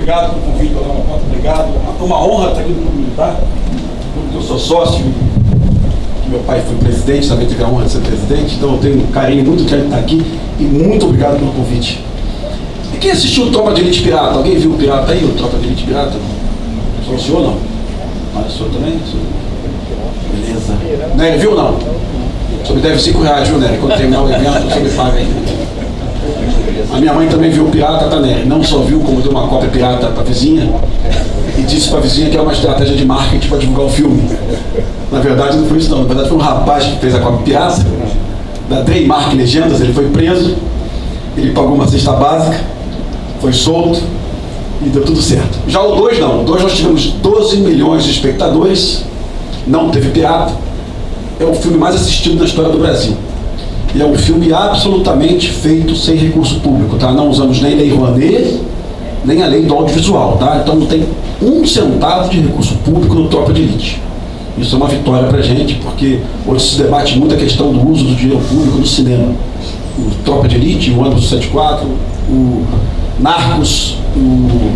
obrigado pelo convite, pela uma porta, obrigado. É uma honra estar aqui no Militar, porque eu sou sócio, meu pai foi presidente, também tive a honra de ser presidente, então eu tenho um carinho muito grande de estar aqui e muito obrigado pelo convite. E quem assistiu o Tropa de Elite Pirata? Alguém viu o Pirata aí, o Tropa de Elite Pirata? Só o senhor não? Mas o senhor também? Beleza. Nery, viu ou não? Senhor me deve 5 reais, viu, Nery? Quando terminar o evento, senhor me paga aí. A minha mãe também viu o Pirata, tá, Nery? Não só viu, como deu uma cópia pirata para a vizinha e disse para a vizinha que é uma estratégia de marketing para divulgar o filme. Na verdade, não foi isso não. Na verdade, foi um rapaz que fez a cópia pirata, da Dreymark Legendas, ele foi preso, ele pagou uma cesta básica, foi solto e deu tudo certo. Já o 2 não. O 2 nós tivemos 12 milhões de espectadores, não teve pirata. É o filme mais assistido na história do Brasil. E é um filme absolutamente feito sem recurso público, tá? Não usamos nem lei Rouanet, nem a lei do audiovisual, tá? Então não tem um centavo de recurso público no Tropa de Elite. Isso é uma vitória para a gente, porque hoje se debate muito a questão do uso do dinheiro público no cinema. O Tropa de Elite, o Ônibus 74, o Narcos, o...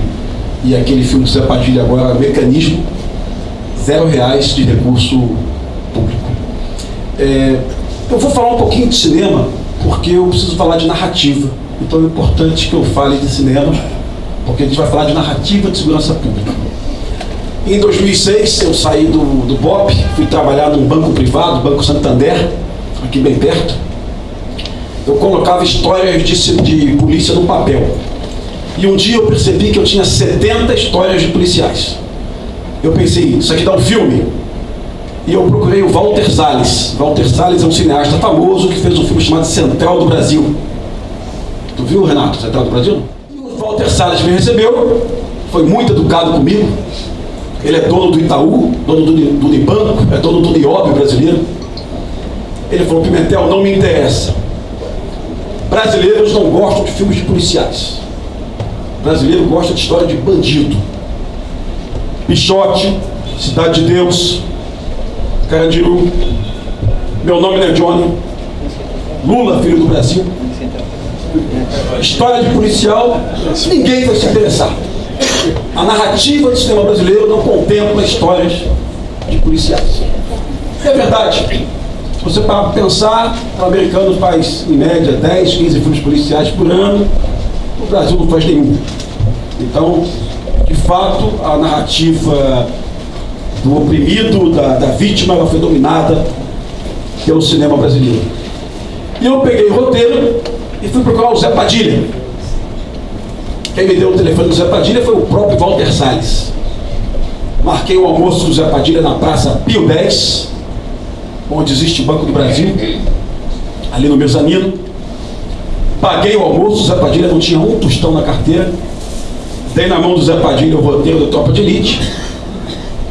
e aquele filme do Zé Padilha agora, Mecanismo, zero reais de recurso público. É, eu vou falar um pouquinho de cinema, porque eu preciso falar de narrativa. Então é importante que eu fale de cinema, porque a gente vai falar de narrativa de segurança pública. Em 2006, eu saí do, do BOP, fui trabalhar num banco privado, Banco Santander, aqui bem perto. Eu colocava histórias de, de polícia no papel. E um dia eu percebi que eu tinha 70 histórias de policiais. Eu pensei, isso aqui dá um filme. E eu procurei o Walter Salles. Walter Salles é um cineasta famoso que fez um filme chamado Central do Brasil. Tu viu, Renato, Central do Brasil? E o Walter Salles me recebeu, foi muito educado comigo. Ele é dono do Itaú, dono do, do Unibanco, é dono do Niobe brasileiro. Ele falou, Pimentel, não me interessa. Brasileiros não gostam de filmes de policiais. Brasileiro gosta de história de bandido. Pichote, Cidade de Deus, Carandiru, meu nome não é Johnny, Lula, filho do Brasil. História de policial, ninguém vai se interessar. A narrativa do cinema brasileiro não contempla histórias de policiais. É verdade. Se você para pensar, o americano faz, em média, 10, 15 filmes policiais por ano, o Brasil não faz nenhum. Então, de fato, a narrativa do oprimido, da, da vítima, ela foi dominada pelo cinema brasileiro. E eu peguei o roteiro e fui procurar o Zé Padilha. Quem me deu o telefone do Zé Padilha foi o próprio Walter Salles. Marquei o almoço do Zé Padilha na Praça Pio 10, onde existe o Banco do Brasil, ali no mezanino. Paguei o almoço, o Zé Padilha não tinha um tostão na carteira. Dei na mão do Zé Padilha o roteiro da Tropa de Elite.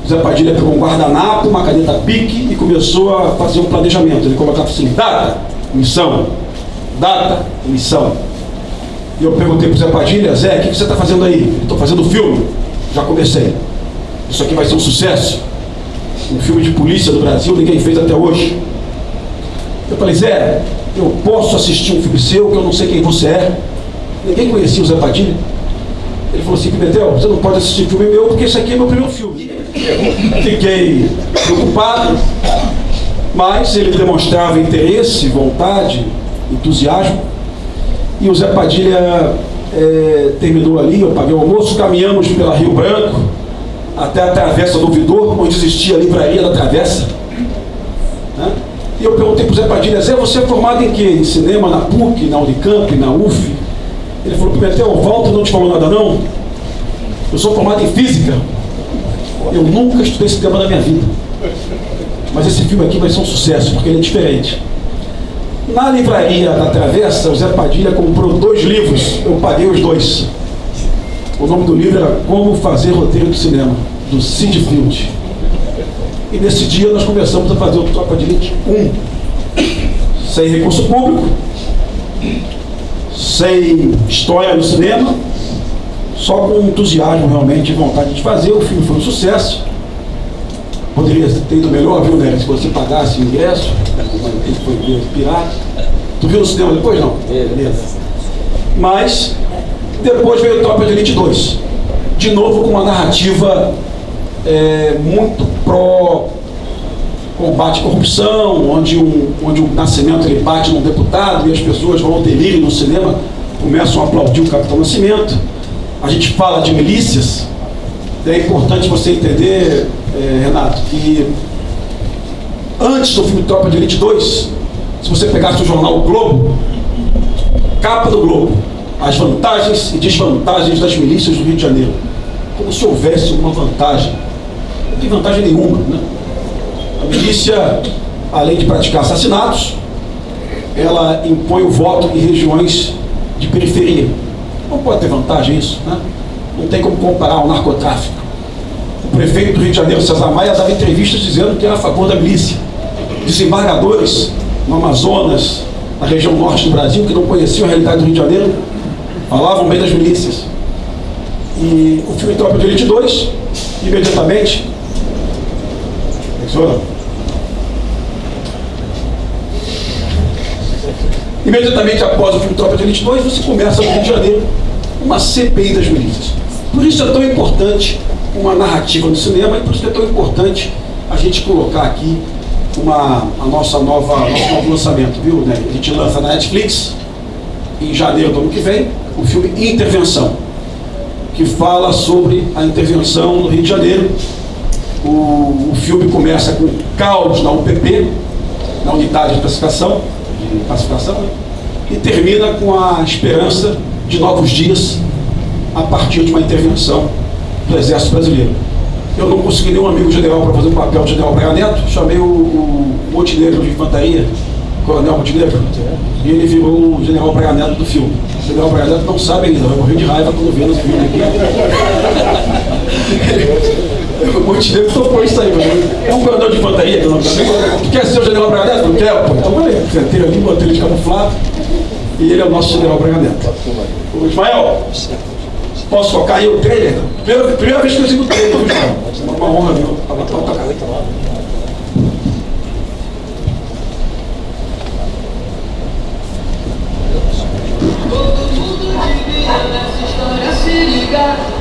Zé Padilha pegou um guardanapo, uma caneta pique e começou a fazer um planejamento. Ele colocava assim, data, missão, data, missão. E eu perguntei para o Zé Padilha, Zé, o que você está fazendo aí? Estou fazendo filme. Já comecei. Isso aqui vai ser um sucesso. Um filme de polícia do Brasil, ninguém fez até hoje. Eu falei, Zé, eu posso assistir um filme seu, que eu não sei quem você é. Ninguém conhecia o Zé Padilha. Ele falou assim, Pimentel, você não pode assistir filme meu, porque esse aqui é meu primeiro filme. Fiquei preocupado, mas ele demonstrava interesse, vontade, entusiasmo. E o Zé Padilha é, terminou ali, eu paguei o almoço, caminhamos pela Rio Branco até a Travessa do Vidor, onde existia a livraria da Travessa. Né? E eu perguntei para o Zé Padilha, Zé, você é formado em quê? Em cinema, na PUC, na Unicamp, na UF? Ele falou, Pimentel, Walter não te falou nada não? Eu sou formado em física. Eu nunca estudei esse tema na minha vida. Mas esse filme aqui vai ser um sucesso, porque ele é diferente. Na livraria da Travessa, o Zé Padilha comprou dois livros, eu paguei os dois. O nome do livro era Como Fazer Roteiro de Cinema, do Sid Field. E nesse dia nós começamos a fazer o Tropa de Elite 1, sem recurso público, sem história no cinema, só com entusiasmo realmente e vontade de fazer. O filme foi um sucesso. Poderia ter ido melhor, viu, Nery? Se você pagasse o ingresso, ele foi pirata. Tu viu no cinema depois, não? Beleza. Mas, depois veio o Tropa de Elite 2. de novo com uma narrativa é, muito pró combate à corrupção, onde, um, onde o Nascimento ele bate num deputado e as pessoas vão ao delírio no cinema, começam a aplaudir o Capitão Nascimento. A gente fala de milícias, é importante você entender, é, Renato, que antes do filme Tropa de Elite 2, se você pegasse o jornal o Globo, capa do Globo, as vantagens e desvantagens das milícias do Rio de Janeiro. Como se houvesse uma vantagem. Não tem vantagem nenhuma. Né? A milícia, além de praticar assassinatos, ela impõe o voto em regiões de periferia. Não pode ter vantagem isso. Né? Não tem como comparar o narcotráfico. O prefeito do Rio de Janeiro, César Maia, dava entrevistas dizendo que era a favor da milícia. Desembargadores no Amazonas, na região norte do Brasil, que não conheciam a realidade do Rio de Janeiro, falavam bem das milícias. E o filme Tropa de Elite 2, imediatamente. Imediatamente após o filme Tropa de Elite 2, você começa no Rio de Janeiro uma CPI das milícias. Por isso é tão importante uma narrativa no cinema e por isso é tão importante a gente colocar aqui uma, a nossa nova, nosso novo lançamento, viu? Né? A gente lança na Netflix em janeiro do ano que vem o filme Intervenção, que fala sobre a intervenção no Rio de Janeiro. O, o filme começa com caos na UPP, na unidade de classificação, de classificação né? e termina com a esperança de novos dias a partir de uma intervenção do Exército Brasileiro. Eu não consegui nenhum amigo general para fazer o papel de general Braga Neto, chamei o, Montenegro de Infantaria, Coronel Montenegro, e ele virou o general Braga Neto do filme. O general Braga Neto não sabe ainda, vai morrer de raiva quando vê no filme aqui. o Montenegro topou isso aí, mano. É um coronel de infantaria, que não Tu quer ser o general Braga Neto? Não quer, pô. Então, beleza. Sentei ali, botei ele de camuflado, e ele é o nosso general Braga Neto. O Ismael, Posso tocar aí o trailer? Primeira, primeira vez que eu sigo o trailer, É uma honra, viu? Pode tocar.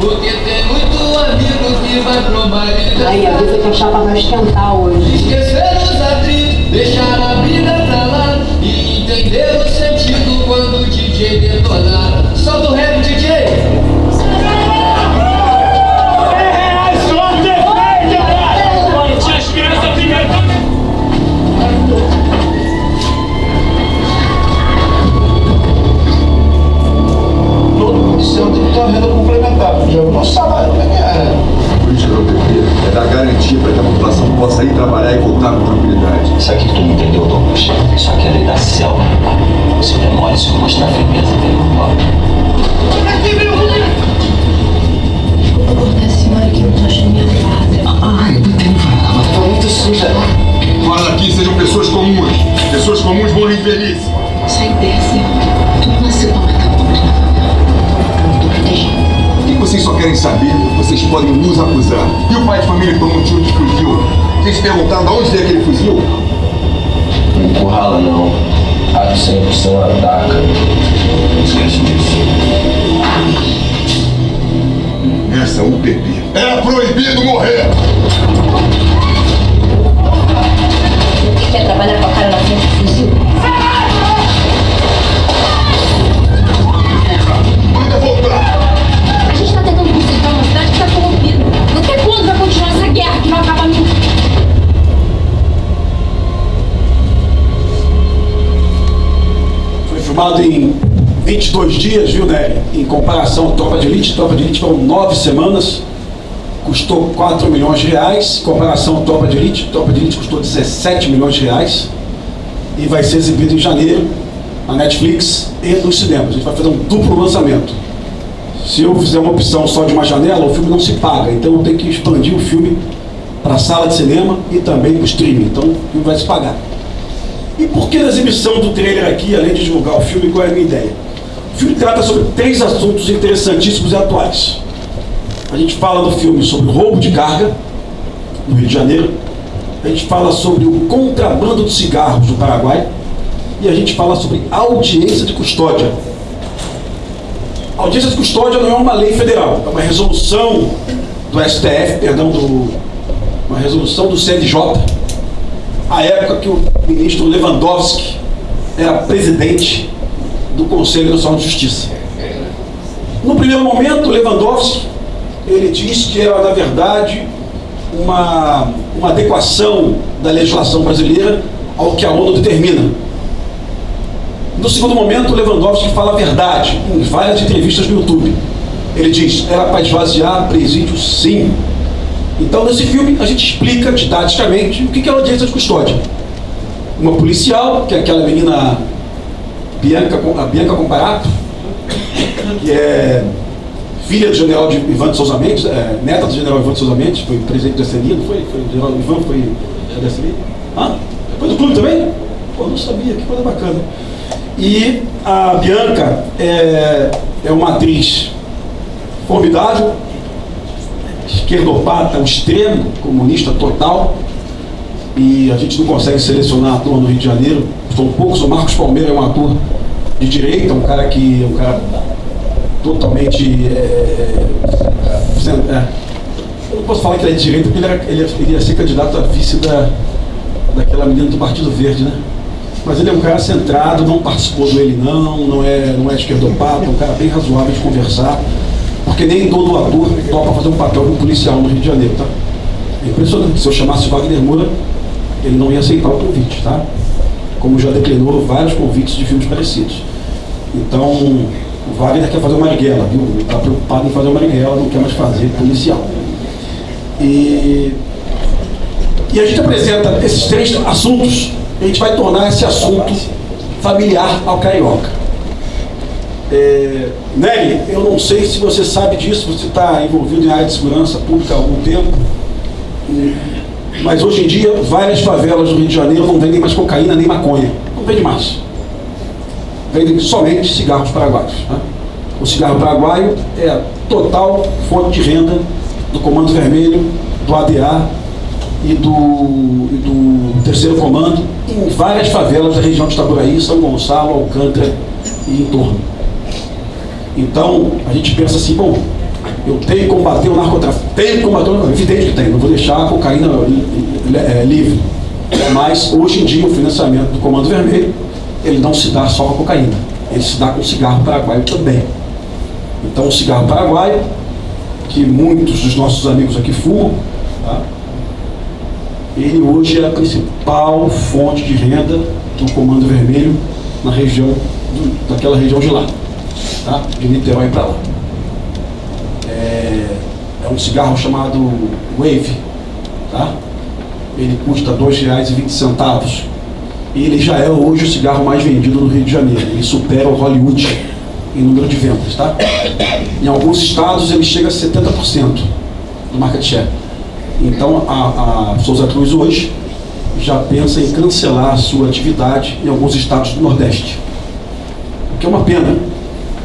Porque tem muito amigo que vai pro marido. Aí, avisa que a chapa vai esquentar hoje. Esquecer os atritos, deixar a vida pra lá e entender o sentido quando o DJ detonar. Solta o rap, DJ! uma renda complementar, porque o nosso salário também é. A dar garantia para que a população possa ir trabalhar e voltar com tranquilidade. Isso aqui que tu não entendeu, Douglas. Isso aqui é a lei da selva. Se demore, se eu mostrar firmeza, vem pro pau. Da senhora que não tô achando minha farda. Ai, não tem farda, tá muito suja. Fora daqui sejam pessoas comuns. Pessoas comuns morrem de velhice. Sai dessa. Tu não nasceu pra matar pobre na favela. Tô protegendo. O que vocês só querem saber, vocês podem nos acusar. E o pai de família tomou um tiro de fuzil? Vocês perguntaram de onde veio aquele fuzil? Não empurrala, não. Ato 100% ataca. Não esquece disso. Essa UPP. Era proibido morrer! Quer trabalhar com a cara na frente do fuzil? Vai continuar essa guerra que não acaba nunca? Foi filmado em 22 dias, viu, né? Em comparação à Tropa de Elite. Tropa de Elite foram nove semanas. Custou 4 milhões de reais. Em comparação à Tropa de Elite, Tropa de Elite custou 17 milhões de reais. E vai ser exibido em janeiro na Netflix e nos cinemas. A gente vai fazer um duplo lançamento. Se eu fizer uma opção só de uma janela, o filme não se paga. Então eu tenho que expandir o filme para a sala de cinema e também para o streaming. Então o filme vai se pagar. E por que a exibição do trailer aqui, além de divulgar o filme, qual é a minha ideia? O filme trata sobre três assuntos interessantíssimos e atuais. A gente fala do filme sobre roubo de carga no Rio de Janeiro. A gente fala sobre o contrabando de cigarros no Paraguai. E a gente fala sobre audiência de custódia. Audiência de custódia não é uma lei federal, é uma resolução do STF, perdão, do, uma resolução do CNJ, a época que o ministro Lewandowski era presidente do Conselho Nacional de Justiça. No primeiro momento, Lewandowski, ele disse que era, na verdade, uma, uma adequação da legislação brasileira ao que a ONU determina. No segundo momento, Lewandowski fala a verdade em várias entrevistas no YouTube. Ele diz, era para esvaziar presídio sim. Então, nesse filme, a gente explica didaticamente o que é audiência de custódia. Uma policial, que é aquela menina Bianca, a Bianca Comparato, que é filha do general de Ivan de Souza Mendes, é, neta do general Ivan de Souza Mendes, foi presidente da SNI, não foi? Foi o general Ivan, foi da SNI? Ah, foi do clube também? Pô, não sabia, que coisa bacana. E a Bianca é, é uma atriz formidável, esquerdopata ao extremo, comunista total, e a gente não consegue selecionar ator no Rio de Janeiro, são poucos, o Marcos Palmeira é um ator de direita, um cara que um cara totalmente é, é, é, eu não posso falar que ele é de direita porque ele, era, ele, ele ia ser candidato a vice da, daquela menina do Partido Verde, né? Mas ele é um cara centrado, não participou do ele não, não é, não é esquerdopata, é um cara bem razoável de conversar, porque nem todo ator topa fazer um papel de um policial no Rio de Janeiro, tá? É impressionante. Se eu chamasse Wagner Moura, ele não ia aceitar o convite, tá? Como já declinou vários convites de filmes parecidos. Então, o Wagner quer fazer uma Marighella, viu? Ele está preocupado em fazer uma Marighella, não quer mais fazer policial. E, e a gente apresenta esses três assuntos, a gente vai tornar esse assunto familiar ao carioca. É, Nelly, eu não sei se você sabe disso, você está envolvido em área de segurança pública há algum tempo, mas hoje em dia várias favelas do Rio de Janeiro não vendem mais cocaína nem maconha. Não vende mais. Vendem somente cigarros paraguaios. Né? O cigarro paraguaio é a total fonte de renda do Comando Vermelho, do ADA e do, e do Terceiro Comando em várias favelas da região de Itaboraí, São Gonçalo, Alcântara e em torno. Então, a gente pensa assim, bom, eu tenho que combater o narcotráfico, tenho que combater o narcotráfico, evidente que tem, não vou deixar a cocaína é, livre. Mas, hoje em dia, o financiamento do Comando Vermelho, ele não se dá só com a cocaína, ele se dá com o cigarro paraguaio também. Então, o cigarro paraguaio, que muitos dos nossos amigos aqui fumam, tá? Ele hoje é a principal fonte de renda do Comando Vermelho na região, do, daquela região de lá, tá? de Niterói para lá. É, é, um cigarro chamado Wave, tá? ele custa R$ 2,20 e ele já é hoje o cigarro mais vendido no Rio de Janeiro, ele supera o Hollywood em número de vendas, tá? Em alguns estados ele chega a 70% do market share. Então a, a Souza Cruz hoje já pensa em cancelar sua atividade em alguns estados do Nordeste. O que é uma pena,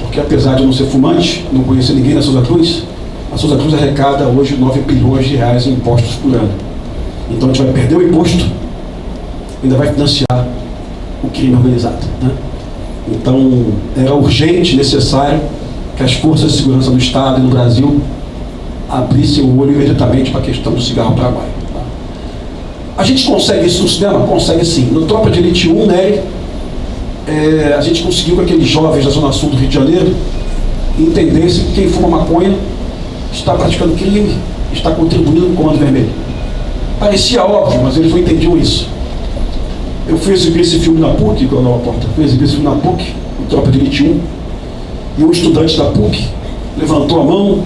porque apesar de não ser fumante, não conhecer ninguém na Souza Cruz, a Souza Cruz arrecada hoje 9 bilhões de reais em impostos por ano. Então a gente vai perder o imposto, ainda vai financiar o crime organizado. Né? Então, era urgente, necessário que as forças de segurança do Estado e do Brasil abrissem o olho imediatamente para a questão do cigarro paraguaio. Tá? A gente consegue isso no cinema? Consegue sim. No Tropa de Elite 1, né, é, a gente conseguiu que aqueles jovens da Zona Sul do Rio de Janeiro entendessem que quem fuma maconha está praticando crime, está contribuindo com o Comando Vermelho. Parecia óbvio, mas eles não entendiam isso. Eu fui exibir esse filme na PUC, quando a porta, fui exibir esse filme na PUC, o Tropa de Elite 1, e um estudante da PUC levantou a mão,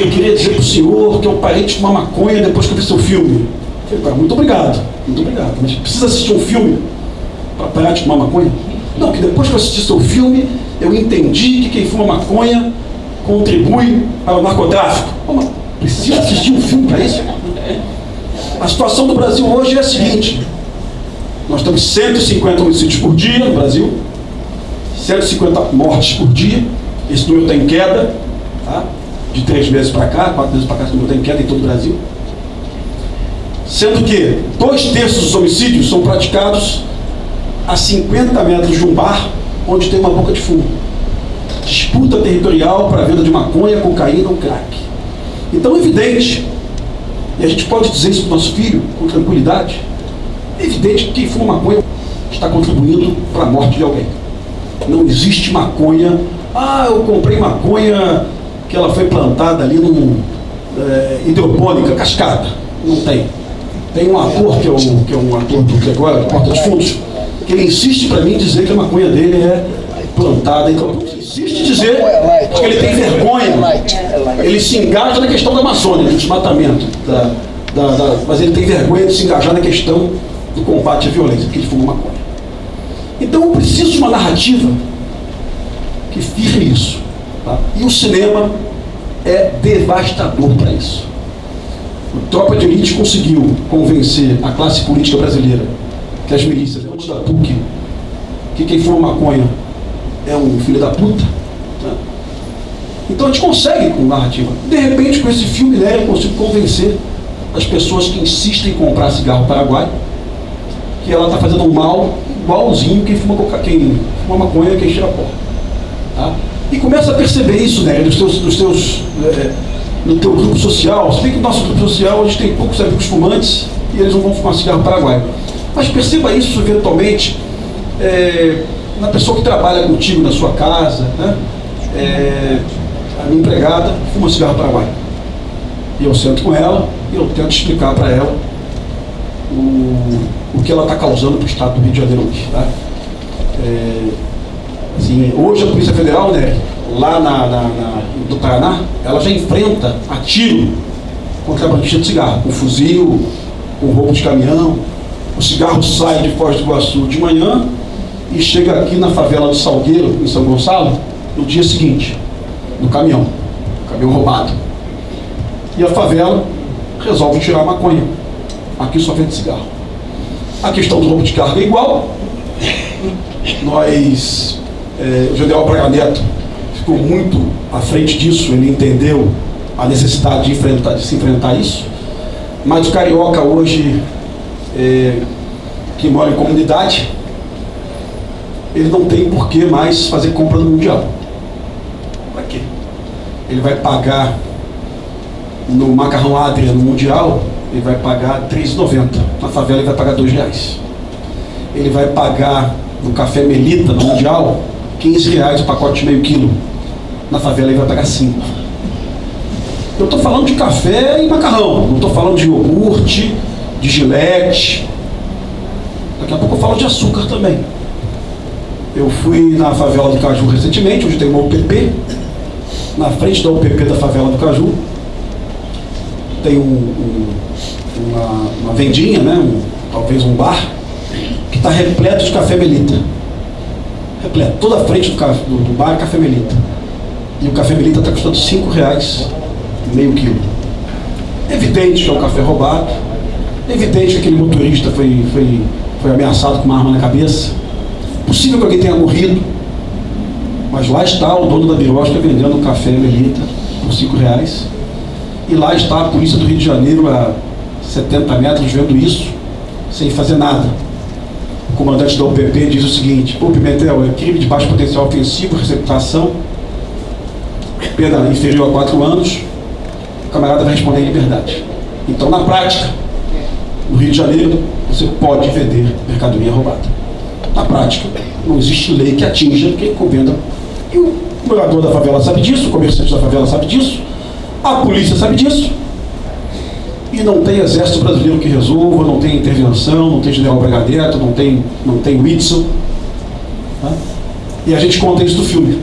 eu queria dizer para o senhor que eu parei de fumar maconha depois que eu vi seu filme. Eu falei, muito obrigado, muito obrigado, mas precisa assistir um filme para parar de fumar maconha? Não, que depois que eu assisti seu filme, eu entendi que quem fuma maconha contribui para o narcotráfico. Precisa assistir um filme para isso? A situação do Brasil hoje é a seguinte, nós temos 150 homicídios por dia no Brasil, 150 mortes por dia. Esse número está em queda, tá? De três meses para cá, quatro meses para cá, esse número está em queda em todo o Brasil. Sendo que dois terços dos homicídios são praticados a 50 metros de um bar onde tem uma boca de fumo. disputa territorial para a venda de maconha, cocaína ou crack. Então evidente, e a gente pode dizer isso para o nosso filho com tranquilidade, evidente que quem fuma maconha está contribuindo para a morte de alguém. Não existe maconha, ah, eu comprei maconha que ela foi plantada ali num é, hidropônica, cascada. Não tem. Tem um ator, que é, um, que é um ator do que agora, Porta dos Fundos, que ele insiste para mim dizer que a maconha dele é plantada em Insiste dizer que ele tem vergonha. Ele se engaja na questão da Amazônia, do desmatamento. Da, da, da, mas ele tem vergonha de se engajar na questão do combate à violência, porque ele fuma maconha. Então eu preciso de uma narrativa que firme isso. Tá? E o cinema é devastador para isso. O Tropa de Elite conseguiu convencer a classe política brasileira que as milícias, da PUC, que quem fuma maconha é um filho da puta. Né? Então a gente consegue com narrativa. De repente, com esse filme, né, eu consigo convencer as pessoas que insistem em comprar cigarro paraguai que ela está fazendo um mal igualzinho quem fuma, coca, quem fuma maconha, quem cheira pó. E começa a perceber isso, né, nos teus, nos teus, é, no teu grupo social. Se bem que no nosso grupo social a gente tem poucos amigos fumantes e eles não vão fumar cigarro paraguai. Mas perceba isso eventualmente é, na pessoa que trabalha contigo na sua casa, né? É, a minha empregada fuma cigarro paraguai. E eu sento com ela e eu tento explicar para ela o, o que ela está causando para o Estado do Rio de Janeiro hoje. Tá? É, assim, hoje a Polícia Federal, né, lá na, na, na, do Paraná, ela já enfrenta a tiro contrabandista de cigarro, com fuzil, com roubo de caminhão. O cigarro sai de Foz do Iguaçu de manhã e chega aqui na favela do Salgueiro, em São Gonçalo, no dia seguinte, no caminhão, caminhão roubado. E a favela resolve tirar a maconha. Aqui só vende cigarro. A questão do roubo de carga é igual. Nós, é, o general Braga Neto ficou muito à frente disso, ele entendeu a necessidade de, enfrentar, de se enfrentar isso. Mas o carioca hoje, é, que mora em comunidade, ele não tem por que mais fazer compra no Mundial. Para quê? Ele vai pagar no macarrão Adria no Mundial, ele vai pagar R$ 3,90. Na favela ele vai pagar R$ reais. Ele vai pagar no café Melita no Mundial 15 reais o pacote de meio quilo. Na favela ele vai pagar 5. Eu estou falando de café e macarrão, não estou falando de iogurte, de gilete. Daqui a pouco eu falo de açúcar também. Eu fui na favela do Caju recentemente, onde tem uma UPP. Na frente da UPP da favela do Caju, tem um, um, uma, uma, vendinha, né? Um, talvez um bar, que está repleto de café melita. Toda a frente do, do, do bar é café melita. E o café melita está custando 5 reais meio quilo. Evidente que é um café roubado. Evidente que aquele motorista foi, foi, foi ameaçado com uma arma na cabeça Possível que alguém tenha morrido, mas lá está o dono da birosca vendendo um café Melita por 5 reais. E lá está a polícia do Rio de Janeiro a 70 metros vendo isso, sem fazer nada. O comandante da UPP diz o seguinte, pô Pimentel, é crime de baixo potencial ofensivo, receptação, pena inferior a 4 anos, o camarada vai responder em liberdade. Então, na prática, no Rio de Janeiro, você pode vender mercadoria roubada. Na prática, não existe lei que atinja quem convenda. E o morador da favela sabe disso, o comerciante da favela sabe disso, a polícia sabe disso. E não tem exército brasileiro que resolva, não tem intervenção, não tem general Bragadeto, não tem, não tem Whitson. Tá? E a gente conta isso no filme.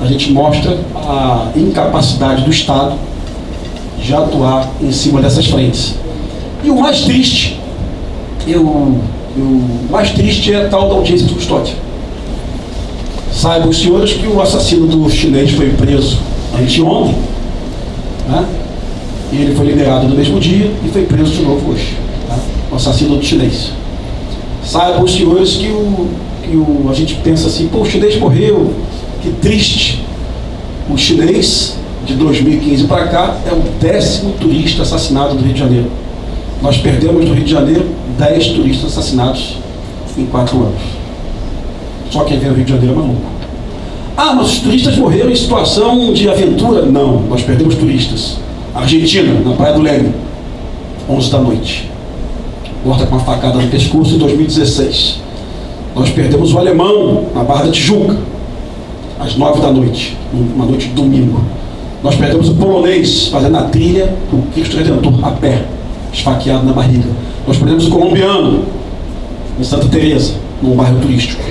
A gente mostra a incapacidade do Estado de atuar em cima dessas frentes. E o mais triste, eu o mais triste é a tal da audiência de custódia. Saibam os senhores que o assassino do chinês foi preso anteontem, né? E ele foi liberado no mesmo dia e foi preso de novo hoje. Tá? O assassino chinês. Saibam os senhores que, o, que o, a gente pensa assim, pô, o chinês morreu, que triste. O chinês, de 2015 para cá, é o décimo turista assassinado do Rio de Janeiro. Nós perdemos no Rio de Janeiro 10 turistas assassinados em 4 anos. Só quem vem ao Rio de Janeiro é maluco. Ah, mas os turistas morreram em situação de aventura? Não, nós perdemos turistas. Argentina, na Praia do Leme, 11 da noite. Morta com uma facada no pescoço em 2016. Nós perdemos o alemão na Barra da Tijuca, às 9 da noite, uma noite de domingo. Nós perdemos o polonês fazendo a trilha do Cristo Redentor a pé, esfaqueado na barriga. Nós perdemos o colombiano em Santa Teresa, num bairro turístico.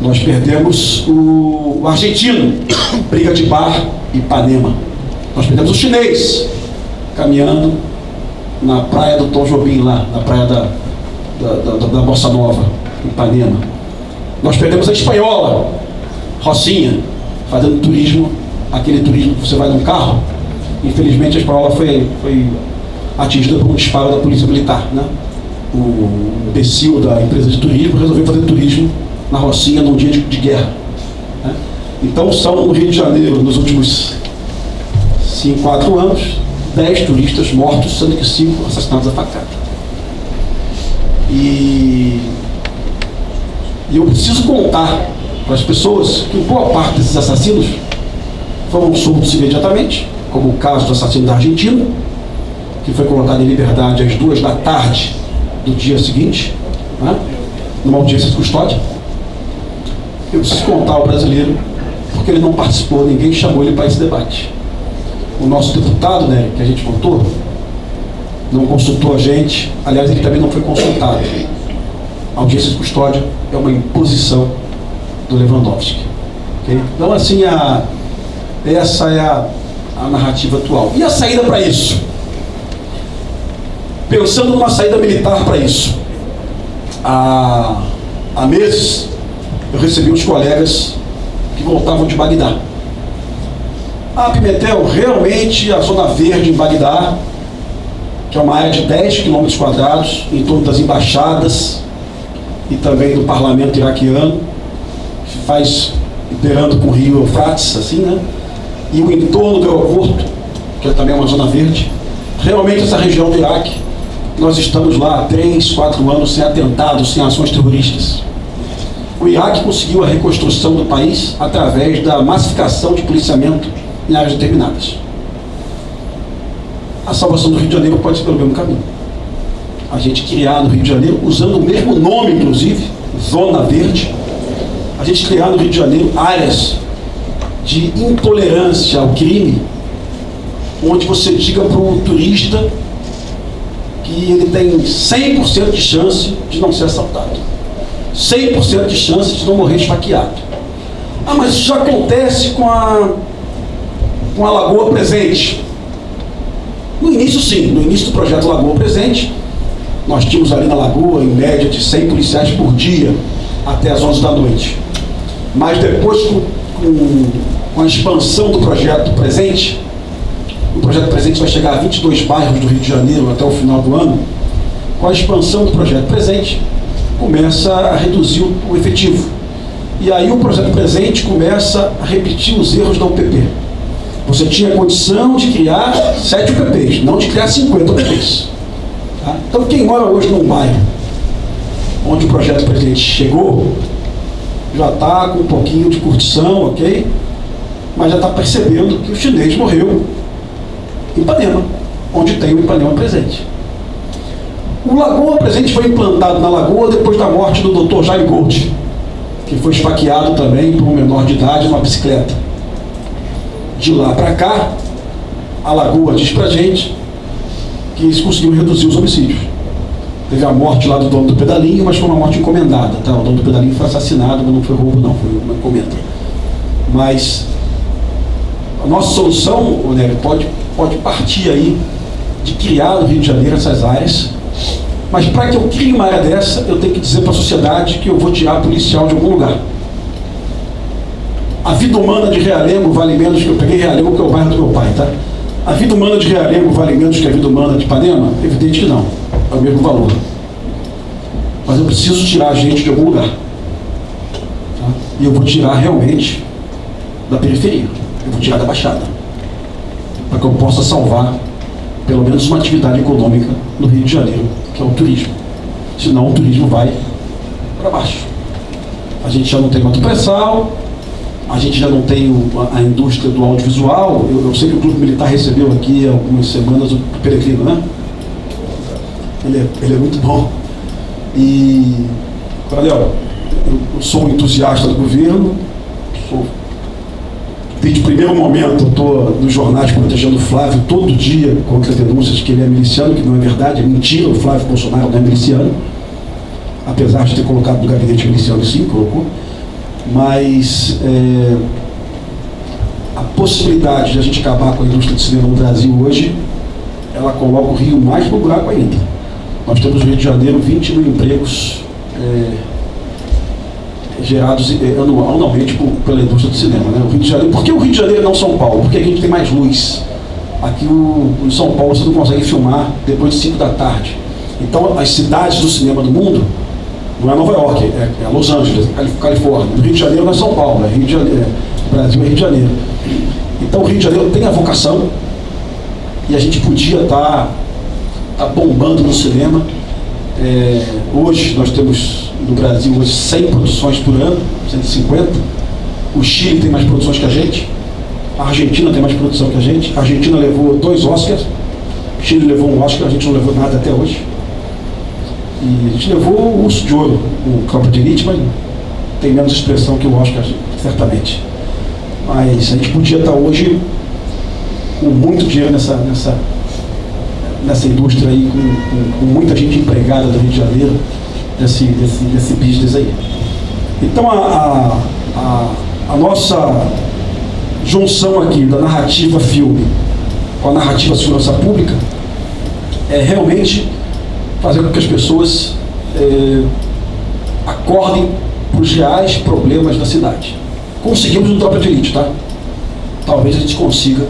Nós perdemos o, o argentino, briga de bar, Ipanema. Nós perdemos o chinês, caminhando na praia do Tom Jobim, lá, na praia da, da, da, da Bossa Nova, Ipanema. Nós perdemos a espanhola, Rocinha, fazendo turismo, aquele turismo que você vai num carro. Infelizmente a espanhola foi, foi atingida por um disparo da polícia militar. Né? O imbecil da empresa de turismo resolveu fazer turismo na Rocinha num dia de, de guerra. Né? Então são no Rio de Janeiro, nos últimos 5, 4 anos, 10 turistas mortos, sendo que 5 assassinados a facada. E, e eu preciso contar para as pessoas que boa parte desses assassinos foram soltos imediatamente, como o caso do assassino da Argentina, que foi colocado em liberdade às duas da tarde do dia seguinte, né, numa audiência de custódia. Eu preciso contar ao brasileiro, porque ele não participou, ninguém chamou ele para esse debate. O nosso deputado, né, que a gente votou, não consultou a gente, aliás, ele também não foi consultado. A audiência de custódia é uma imposição do Lewandowski. Okay? Então, assim, a, essa é a, a narrativa atual. E a saída para isso? Pensando numa saída militar para isso. Há, há meses, eu recebi uns colegas que voltavam de Bagdá. Ah, Pimentel, realmente a zona verde em Bagdá, que é uma área de 10 quilômetros quadrados, em torno das embaixadas e também do parlamento iraquiano, que faz beirando com o rio Eufrates, assim, né? E o entorno do aeroporto, que é também uma zona verde. Realmente essa região do Iraque, nós estamos lá há 3, 4 anos sem atentados, sem ações terroristas. O Iraque conseguiu a reconstrução do país através da massificação de policiamento em áreas determinadas. A salvação do Rio de Janeiro pode ser pelo mesmo caminho. A gente criar no Rio de Janeiro, usando o mesmo nome, inclusive, Zona Verde, a gente criar no Rio de Janeiro áreas de intolerância ao crime, onde você diga para o turista que ele tem 100% de chance de não ser assaltado. 100% de chance de não morrer esfaqueado. Ah, mas isso já acontece com a, com a Lagoa Presente. No início, sim. No início do projeto Lagoa Presente, nós tínhamos ali na Lagoa, em média, de 100 policiais por dia, até as 11 da noite. Mas depois, com, a expansão do projeto Presente, o projeto Presente vai chegar a 22 bairros do Rio de Janeiro até o final do ano. Com a expansão do projeto Presente, começa a reduzir o efetivo. E aí o projeto Presente começa a repetir os erros da UPP. Você tinha condição de criar 7 UPPs, não de criar 50 UPPs. Tá? Então quem mora hoje num bairro onde o projeto Presente chegou, já está com um pouquinho de curtição, ok? Mas já está percebendo que o chinês morreu em Ipanema, onde tem o Ipanema presente. O Lagoa Presente foi implantado na Lagoa depois da morte do Dr. Jaime Gold, que foi esfaqueado também por um menor de idade numa bicicleta. De lá para cá, a Lagoa diz pra gente que eles conseguiram reduzir os homicídios. Teve a morte lá do dono do pedalinho, mas foi uma morte encomendada. Tá? O dono do pedalinho foi assassinado, mas não foi roubo, não, foi uma encomenda. Mas a nossa solução, Nélio, pode, pode partir aí de criar no Rio de Janeiro essas áreas. Mas para que eu crie uma área dessa, eu tenho que dizer para a sociedade que eu vou tirar policial de algum lugar. A vida humana de Realengo vale menos que eu peguei Realengo, que é o bairro do meu pai, tá? A vida humana de Realengo vale menos que a vida humana de Ipanema? Evidente que não é o mesmo valor. Mas eu preciso tirar a gente de algum lugar. Tá? E eu vou tirar realmente da periferia. Eu vou tirar da Baixada. Para que eu possa salvar pelo menos uma atividade econômica no Rio de Janeiro, que é o turismo. Senão o turismo vai para baixo. A gente já não tem muito pré-sal, a gente já não tem o- a, a indústria do audiovisual. Eu, eu sei que o Clube Militar recebeu aqui há algumas semanas o Peregrino, né? Ele é, ele é muito bom. E, eu, eu sou um entusiasta do governo, sou Desde o primeiro momento, eu estou nos jornais protegendo o Flávio todo dia contra denúncias que ele é miliciano, que não é verdade, é mentira, o Flávio Bolsonaro não é miliciano, apesar de ter colocado no gabinete miliciano, sim, colocou. Mas é, a possibilidade de a gente acabar com a indústria de cinema no Brasil hoje, ela coloca o Rio mais no buraco ainda. Nós temos no Rio de Janeiro 20 mil empregos é, gerados eh, anual- anualmente por- pela indústria do cinema. Né? O Rio de Janeiro, por que o Rio de Janeiro não São Paulo? Porque a gente tem mais luz. Aqui o, em São Paulo você não consegue filmar depois de 5 da tarde. Então as cidades do cinema do mundo não é Nova York, é, é Los Angeles, é Calif- Califórnia. O Rio de Janeiro não é São Paulo, é Rio de Janeiro. é- Brasil é Rio de Janeiro. Então o Rio de Janeiro tem a vocação e a gente podia estar tá bombando no cinema. É, hoje nós temos no Brasil hoje 100 produções por ano, 150. O Chile tem mais produções que a gente. A Argentina tem mais produção que a gente. A Argentina levou dois Oscars. O Chile levou um Oscar, a gente não levou nada até hoje. E a gente levou o Urso de Ouro, o Campo de Elite, mas tem menos expressão que o Oscar, certamente. Mas a gente podia estar hoje com muito dinheiro nessa, nessa, nessa indústria aí, com, com- com muita gente empregada do Rio de Janeiro, desse, desse, desse business aí. Então a, a, a, a nossa junção aqui da narrativa filme com a narrativa segurança pública é realmente fazer com que as pessoas eh, acordem para os reais problemas da cidade. Conseguimos no Tropa de Elite, tá? Talvez a gente consiga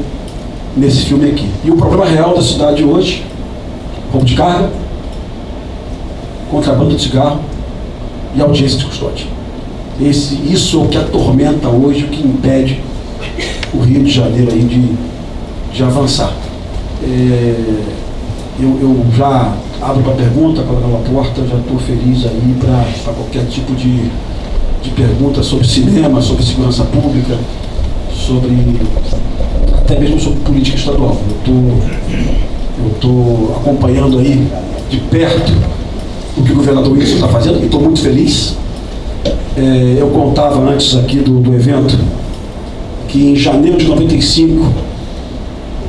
nesse filme aqui. E o problema real da cidade hoje, roubo de carga, contrabando de cigarro e audiência de custódia. Esse, isso é o que atormenta hoje, o que impede o Rio de Janeiro aí de, de avançar. É, eu, eu já abro para pergunta, Coronel Porta, já estou feliz aí para qualquer tipo de, de pergunta sobre cinema, sobre segurança pública, sobre até mesmo sobre política estadual. Eu estou acompanhando aí de perto o que o governador Wilson está fazendo e estou muito feliz. É, eu contava antes aqui do, do evento que em janeiro de 95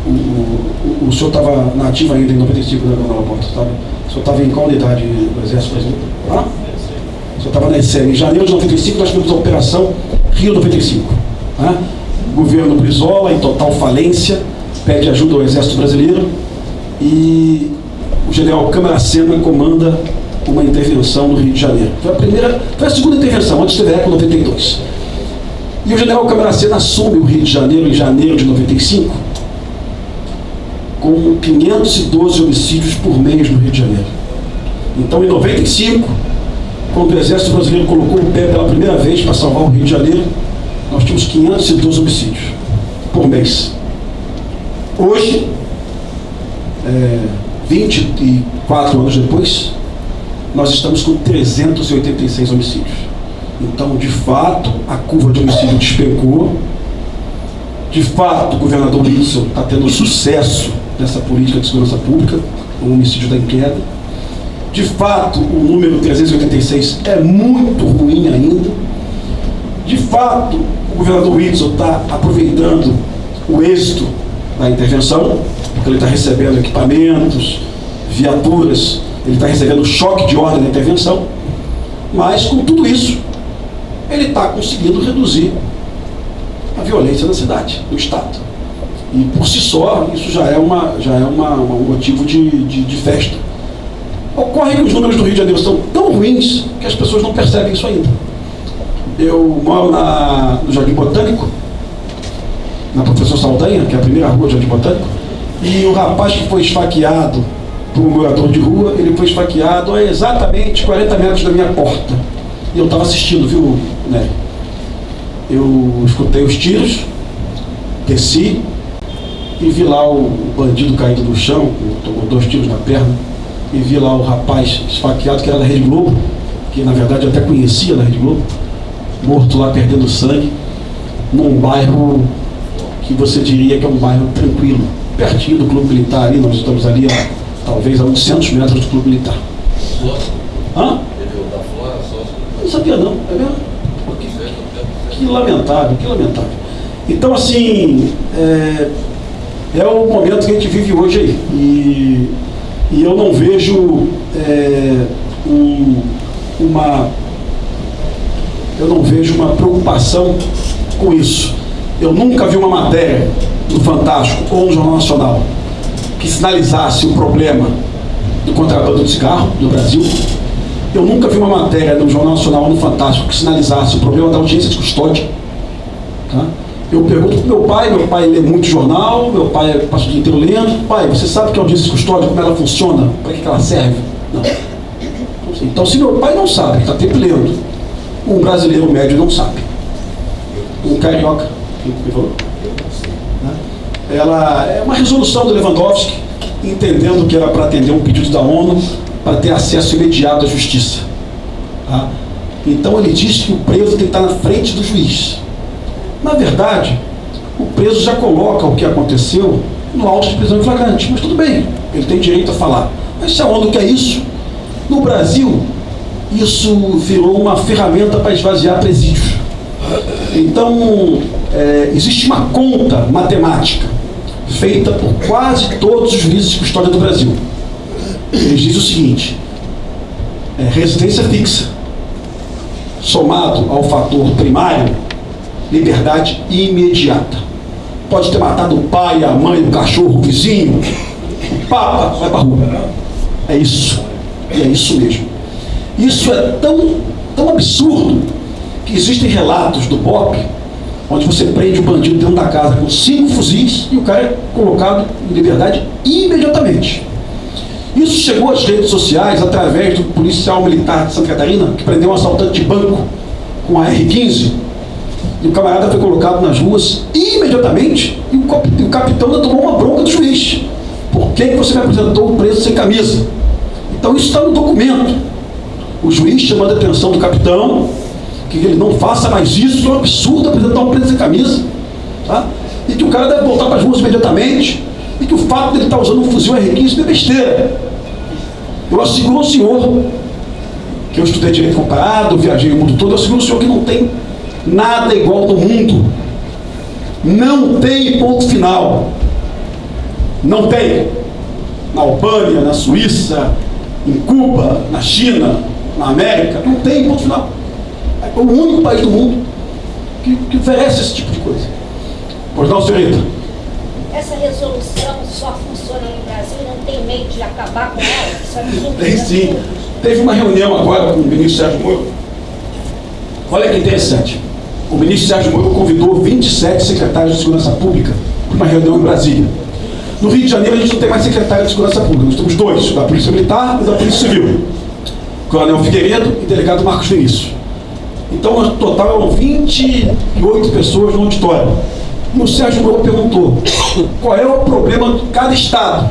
o, o, senhor estava nativo ainda em 95, né, Coronel Porta? Sabe? O senhor estava em qual unidade do Exército Brasileiro? Ah? O senhor estava na ESEM. Em janeiro de 95 nós tivemos a Operação Rio 95. Né? O governo Brizola, em total falência, pede ajuda ao Exército Brasileiro e o general Câmara Sena comanda uma intervenção no Rio de Janeiro. Foi a primeira, foi a segunda intervenção, antes teve a ECO 92. E o general Câmara Sena assume o Rio de Janeiro em janeiro de 95 com 512 homicídios por mês no Rio de Janeiro. Então, em 95, quando o Exército Brasileiro colocou o pé pela primeira vez para salvar o Rio de Janeiro, nós tínhamos 512 homicídios por mês. Hoje, é, 24 anos depois, nós estamos com 386 homicídios. Então, de fato, a curva de homicídio despencou. De fato, o governador Wilson está tendo sucesso nessa política de segurança pública, o homicídio está em queda. De fato, o número 386 é muito ruim ainda. De fato, o governador Wilson está aproveitando o êxito da intervenção, porque ele está recebendo equipamentos, viaturas, ele está recebendo choque de ordem da intervenção, mas com tudo isso, ele está conseguindo reduzir a violência na cidade, no Estado. E por si só, isso já é, uma, já é uma, um motivo de, de, de festa. Ocorre que os números do Rio de Janeiro são tão ruins que as pessoas não percebem isso ainda. Eu moro na, no Jardim Botânico, na Professor Saldanha, que é a primeira rua do Jardim Botânico, e o rapaz que foi esfaqueado por um morador de rua, ele foi esfaqueado a exatamente 40 metros da minha porta. E eu estava assistindo, viu, né? Eu escutei os tiros, desci e vi lá o bandido caído no chão, tomou dois tiros na perna, e vi lá o rapaz esfaqueado, que era da Rede Globo, que na verdade eu até conhecia da Rede Globo, morto lá perdendo sangue. num bairro que você diria que é um bairro tranquilo, pertinho do Clube Militar ali, nós estamos ali a, talvez a 800 metros do Clube Militar. Hã? Não sabia não, é mesmo? Que, lamentável, que lamentável. Então assim, é, é o momento que a gente vive hoje aí. E, e eu não vejo é, um, uma eu não vejo uma preocupação com isso. Eu nunca vi uma matéria do Fantástico ou no Jornal Nacional que sinalizasse o problema do contrabando de cigarro no Brasil. Eu nunca vi uma matéria no Jornal Nacional ou no Fantástico que sinalizasse o problema da audiência de custódia. Tá? Eu pergunto para meu pai, meu pai lê muito jornal, meu pai passa o dia inteiro lendo. Pai, você sabe que a audiência de custódia, como ela funciona? Para que ela serve? Não. Então, se meu pai não sabe, está sempre lendo, um brasileiro médio não sabe. Um carioca, quem falou? Ela é uma resolução do Lewandowski, entendendo que era para atender um pedido da ONU para ter acesso imediato à justiça. Tá? Então ele diz que o preso tem que estar na frente do juiz. Na verdade, o preso já coloca o que aconteceu no auto de prisão em flagrante. Mas tudo bem, ele tem direito a falar. Mas se a ONU quer isso, no Brasil, isso virou uma ferramenta para esvaziar presídios. Então, é, existe uma conta matemática feita por quase todos os juízes de custódia do Brasil. Eles dizem o seguinte: é, residência fixa, somado ao fator primário, liberdade imediata. Pode ter matado o pai, a mãe, o cachorro, o vizinho, papa, vai para rua. É isso. E é isso mesmo. Isso é tão, tão absurdo que existem relatos do BOP onde você prende o bandido dentro da casa com cinco fuzis e o cara é colocado em liberdade imediatamente. Isso chegou às redes sociais através do policial militar de Santa Catarina que prendeu um assaltante de banco com a R-15 e o camarada foi colocado nas ruas imediatamente e o, capitão tomou uma bronca do juiz. Por que você me apresentou o preso sem camisa? Então isso está no documento. O juiz chamando a atenção do capitão, que ele não faça mais isso, é um absurdo apresentar um preso sem camisa. Tá? E que o cara deve voltar para as ruas imediatamente, e que o fato de ele estar tá usando um fuzil R15 é besteira. Eu asseguro ao senhor, que eu estudei direito comparado, viajei o mundo todo, eu asseguro ao senhor que não tem nada igual no mundo. Não tem ponto final. Não tem. Na Albânia, na Suíça, em Cuba, na China, na América, não tem ponto final. É o único país do mundo que, que oferece esse tipo de coisa. Pois não, senhorita? Essa resolução só funciona no Brasil e não tem meio de acabar com ela? É tem sim. Teve uma reunião agora com o ministro Sérgio Moro. Olha que interessante. O ministro Sérgio Moro convidou 27 secretários de segurança pública para uma reunião em Brasília. No Rio de Janeiro, a gente não tem mais secretário de segurança pública. Nós temos dois, da Polícia Militar e da Polícia Civil. Coronel Figueiredo e delegado Marcos Vinícius. Então, no total, eram 28 pessoas no auditório. E o Sérgio Moro perguntou qual é o problema de cada estado.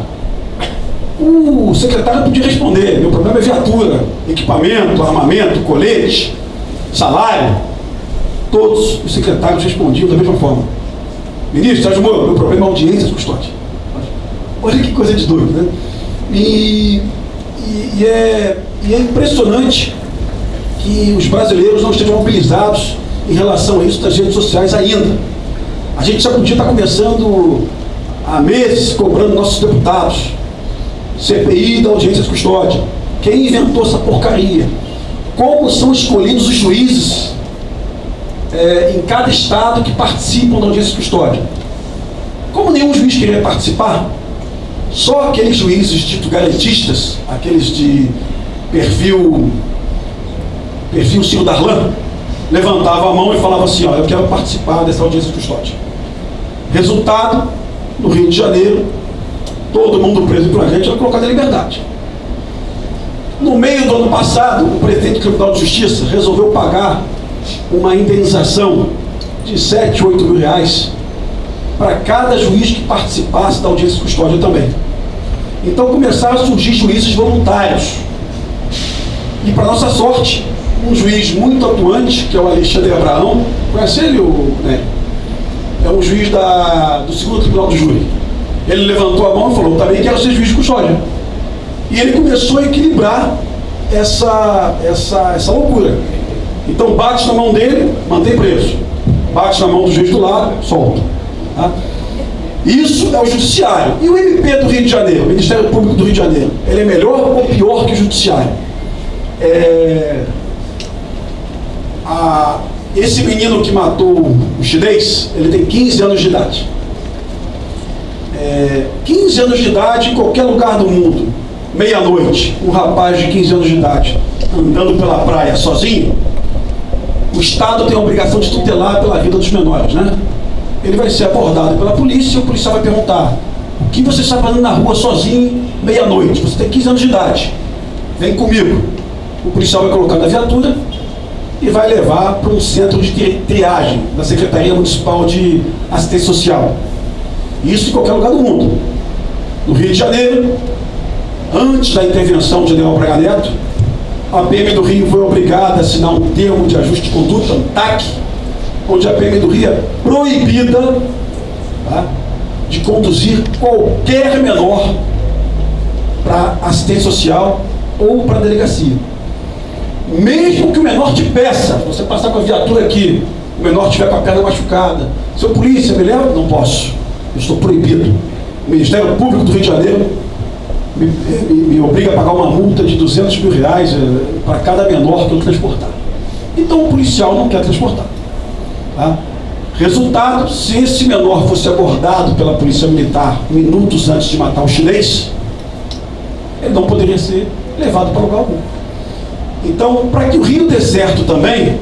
O secretário podia responder, meu problema é viatura, equipamento, armamento, colete, salário. Todos os secretários respondiam da mesma forma. Ministro, Sérgio Moro, meu problema é audiência de custódia. Olha que coisa de doido, né? E, e, e, é, e é impressionante que os brasileiros não estejam mobilizados em relação a isso das redes sociais ainda. A gente já podia estar começando há meses cobrando nossos deputados. CPI da audiência de custódia. Quem inventou essa porcaria? Como são escolhidos os juízes é, em cada estado que participam da audiência custódia? Como nenhum juiz queria participar, só aqueles juízes dito garantistas, aqueles de perfil, perfil Ciro Darlan, levantava a mão e falava assim, ó, eu quero participar dessa audiência custódia. Resultado, no Rio de Janeiro, todo mundo preso por gente era colocado em liberdade. No meio do ano passado, o presidente do Tribunal de Justiça resolveu pagar uma indenização de 7, 8 mil reais para cada juiz que participasse da audiência de custódia também. Então começaram a surgir juízes voluntários. E para nossa sorte, um juiz muito atuante, que é o Alexandre Abraão, conhece ele, o, né? um juiz da, do segundo tribunal do júri. Ele levantou a mão e falou, também quero ser juiz de custódia. E ele começou a equilibrar essa, essa, essa loucura. Então bate na mão dele, mantém preso. Bate na mão do juiz do lado, solta. Tá? Isso é o judiciário. E o MP do Rio de Janeiro, o Ministério Público do Rio de Janeiro, ele é melhor ou pior que o judiciário? É... A... Esse menino que matou o chinês, ele tem 15 anos de idade. É... 15 anos de idade em qualquer lugar do mundo, meia-noite, um rapaz de 15 anos de idade andando pela praia sozinho, o Estado tem a obrigação de tutelar pela vida dos menores, né? Ele vai ser abordado pela polícia e o policial vai perguntar: o que você está fazendo na rua sozinho, meia-noite? Você tem 15 anos de idade. Vem comigo. O policial vai colocar na viatura e vai levar para um centro de triagem da Secretaria Municipal de Assistência Social. Isso em qualquer lugar do mundo. No Rio de Janeiro, antes da intervenção de General Braga Neto, a PM do Rio foi obrigada a assinar um termo de ajuste de conduta, um TAC, onde a PM do Rio é proibida tá, de conduzir qualquer menor para assistência social ou para delegacia. Mesmo que o menor te peça, você passar com a viatura aqui, o menor estiver com a perna machucada, seu polícia, me leva? Não posso. Eu estou proibido. O Ministério Público do Rio de Janeiro me, me, me obriga a pagar uma multa de 200 mil reais eh, para cada menor que eu transportar. Então o policial não quer transportar. Tá? Resultado, se esse menor fosse abordado pela polícia militar minutos antes de matar o chinês, ele não poderia ser levado para lugar algum. Então, para que o Rio dê certo também,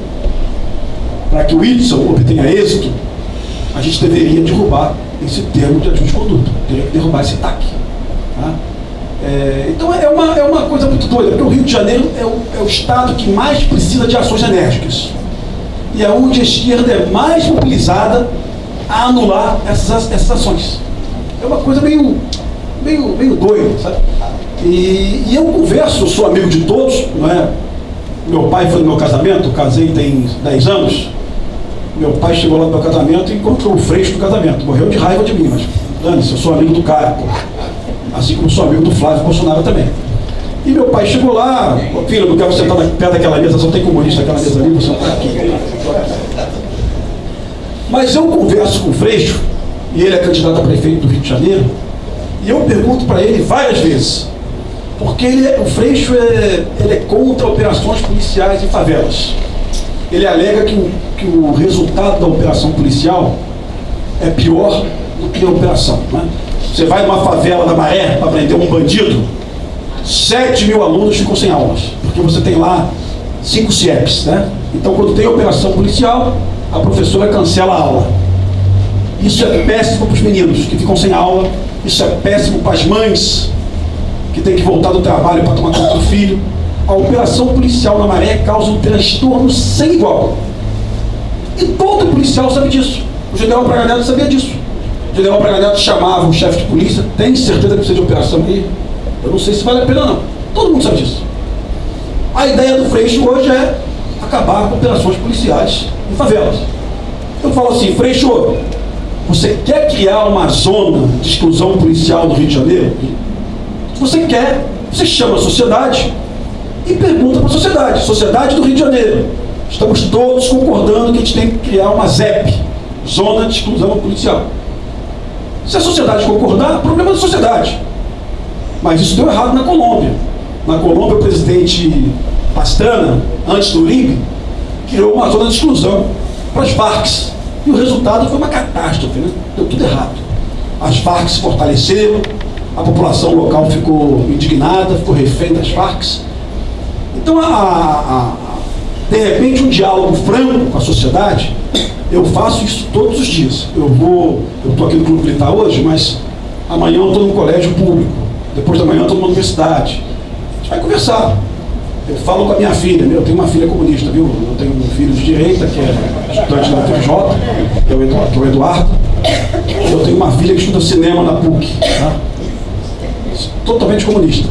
para que o Whitson obtenha êxito, a gente deveria derrubar esse termo de ajuste de conduta, teria que derrubar esse TAC. Tá? É, então é uma, é uma coisa muito doida, porque o Rio de Janeiro é o, é o estado que mais precisa de ações enérgicas. E é onde a esquerda é mais mobilizada a anular essas, essas ações. É uma coisa meio, meio, meio doida, sabe? E, e eu converso, eu sou amigo de todos, não é? Meu pai foi no meu casamento, casei tem 10 anos. Meu pai chegou lá no meu casamento e encontrou o freixo do casamento. Morreu de raiva de mim, mas dane-se, eu sou amigo do cara, pô assim como sou amigo do Flávio Bolsonaro também. E meu pai chegou lá, filho, não quero sentar perto daquela mesa, só tem comunista naquela mesa ali, você está aqui. Mas eu converso com o Freixo, e ele é candidato a prefeito do Rio de Janeiro, e eu pergunto para ele várias vezes, porque é, o Freixo é, ele é contra operações policiais em favelas. Ele alega que o, que o resultado da operação policial é pior do que a operação. Né? Você vai numa favela da Maré para prender um bandido, 7 mil alunos ficam sem aulas, porque você tem lá cinco CIEPs, né? Então, quando tem operação policial, a professora cancela a aula. Isso é péssimo para os meninos que ficam sem aula, isso é péssimo para as mães que têm que voltar do trabalho para tomar conta do filho. A operação policial na Maré causa um transtorno sem igual. E todo policial sabe disso. O general Braga sabia disso general Braga Neto chamava um chefe de polícia, tem certeza que precisa de operação aí? Eu não sei se vale a pena não. Todo mundo sabe disso. A ideia do Freixo hoje é acabar com operações policiais em favelas. Eu falo assim, Freixo, você quer criar uma zona de exclusão policial no Rio de Janeiro? Se você quer, você chama a sociedade e pergunta para a sociedade, sociedade do Rio de Janeiro. Estamos todos concordando que a gente tem que criar uma ZEP, Zona de Exclusão Policial. Se a sociedade concordar, problema da sociedade. Mas isso deu errado na Colômbia. Na Colômbia, o presidente Pastrana, antes do Uribe, criou uma zona de exclusão para as Farcs. E o resultado foi uma catástrofe, né? Deu tudo errado. As Farcs se fortaleceram, a população local ficou indignada, ficou refém das Farcs. Então, a, a, a, de repente, um diálogo franco com a sociedade eu faço isso todos os dias. Eu vou, eu estou aqui no Clube Militar hoje, mas amanhã eu estou no colégio público. Depois da manhã eu estou numa universidade. A gente vai conversar. Eu falo com a minha filha, eu tenho uma filha comunista, viu? Eu tenho um filho de direita, que é estudante da que é o Eduardo. Que é o Eduardo. Eu tenho uma filha que estuda cinema na PUC, tá? totalmente comunista.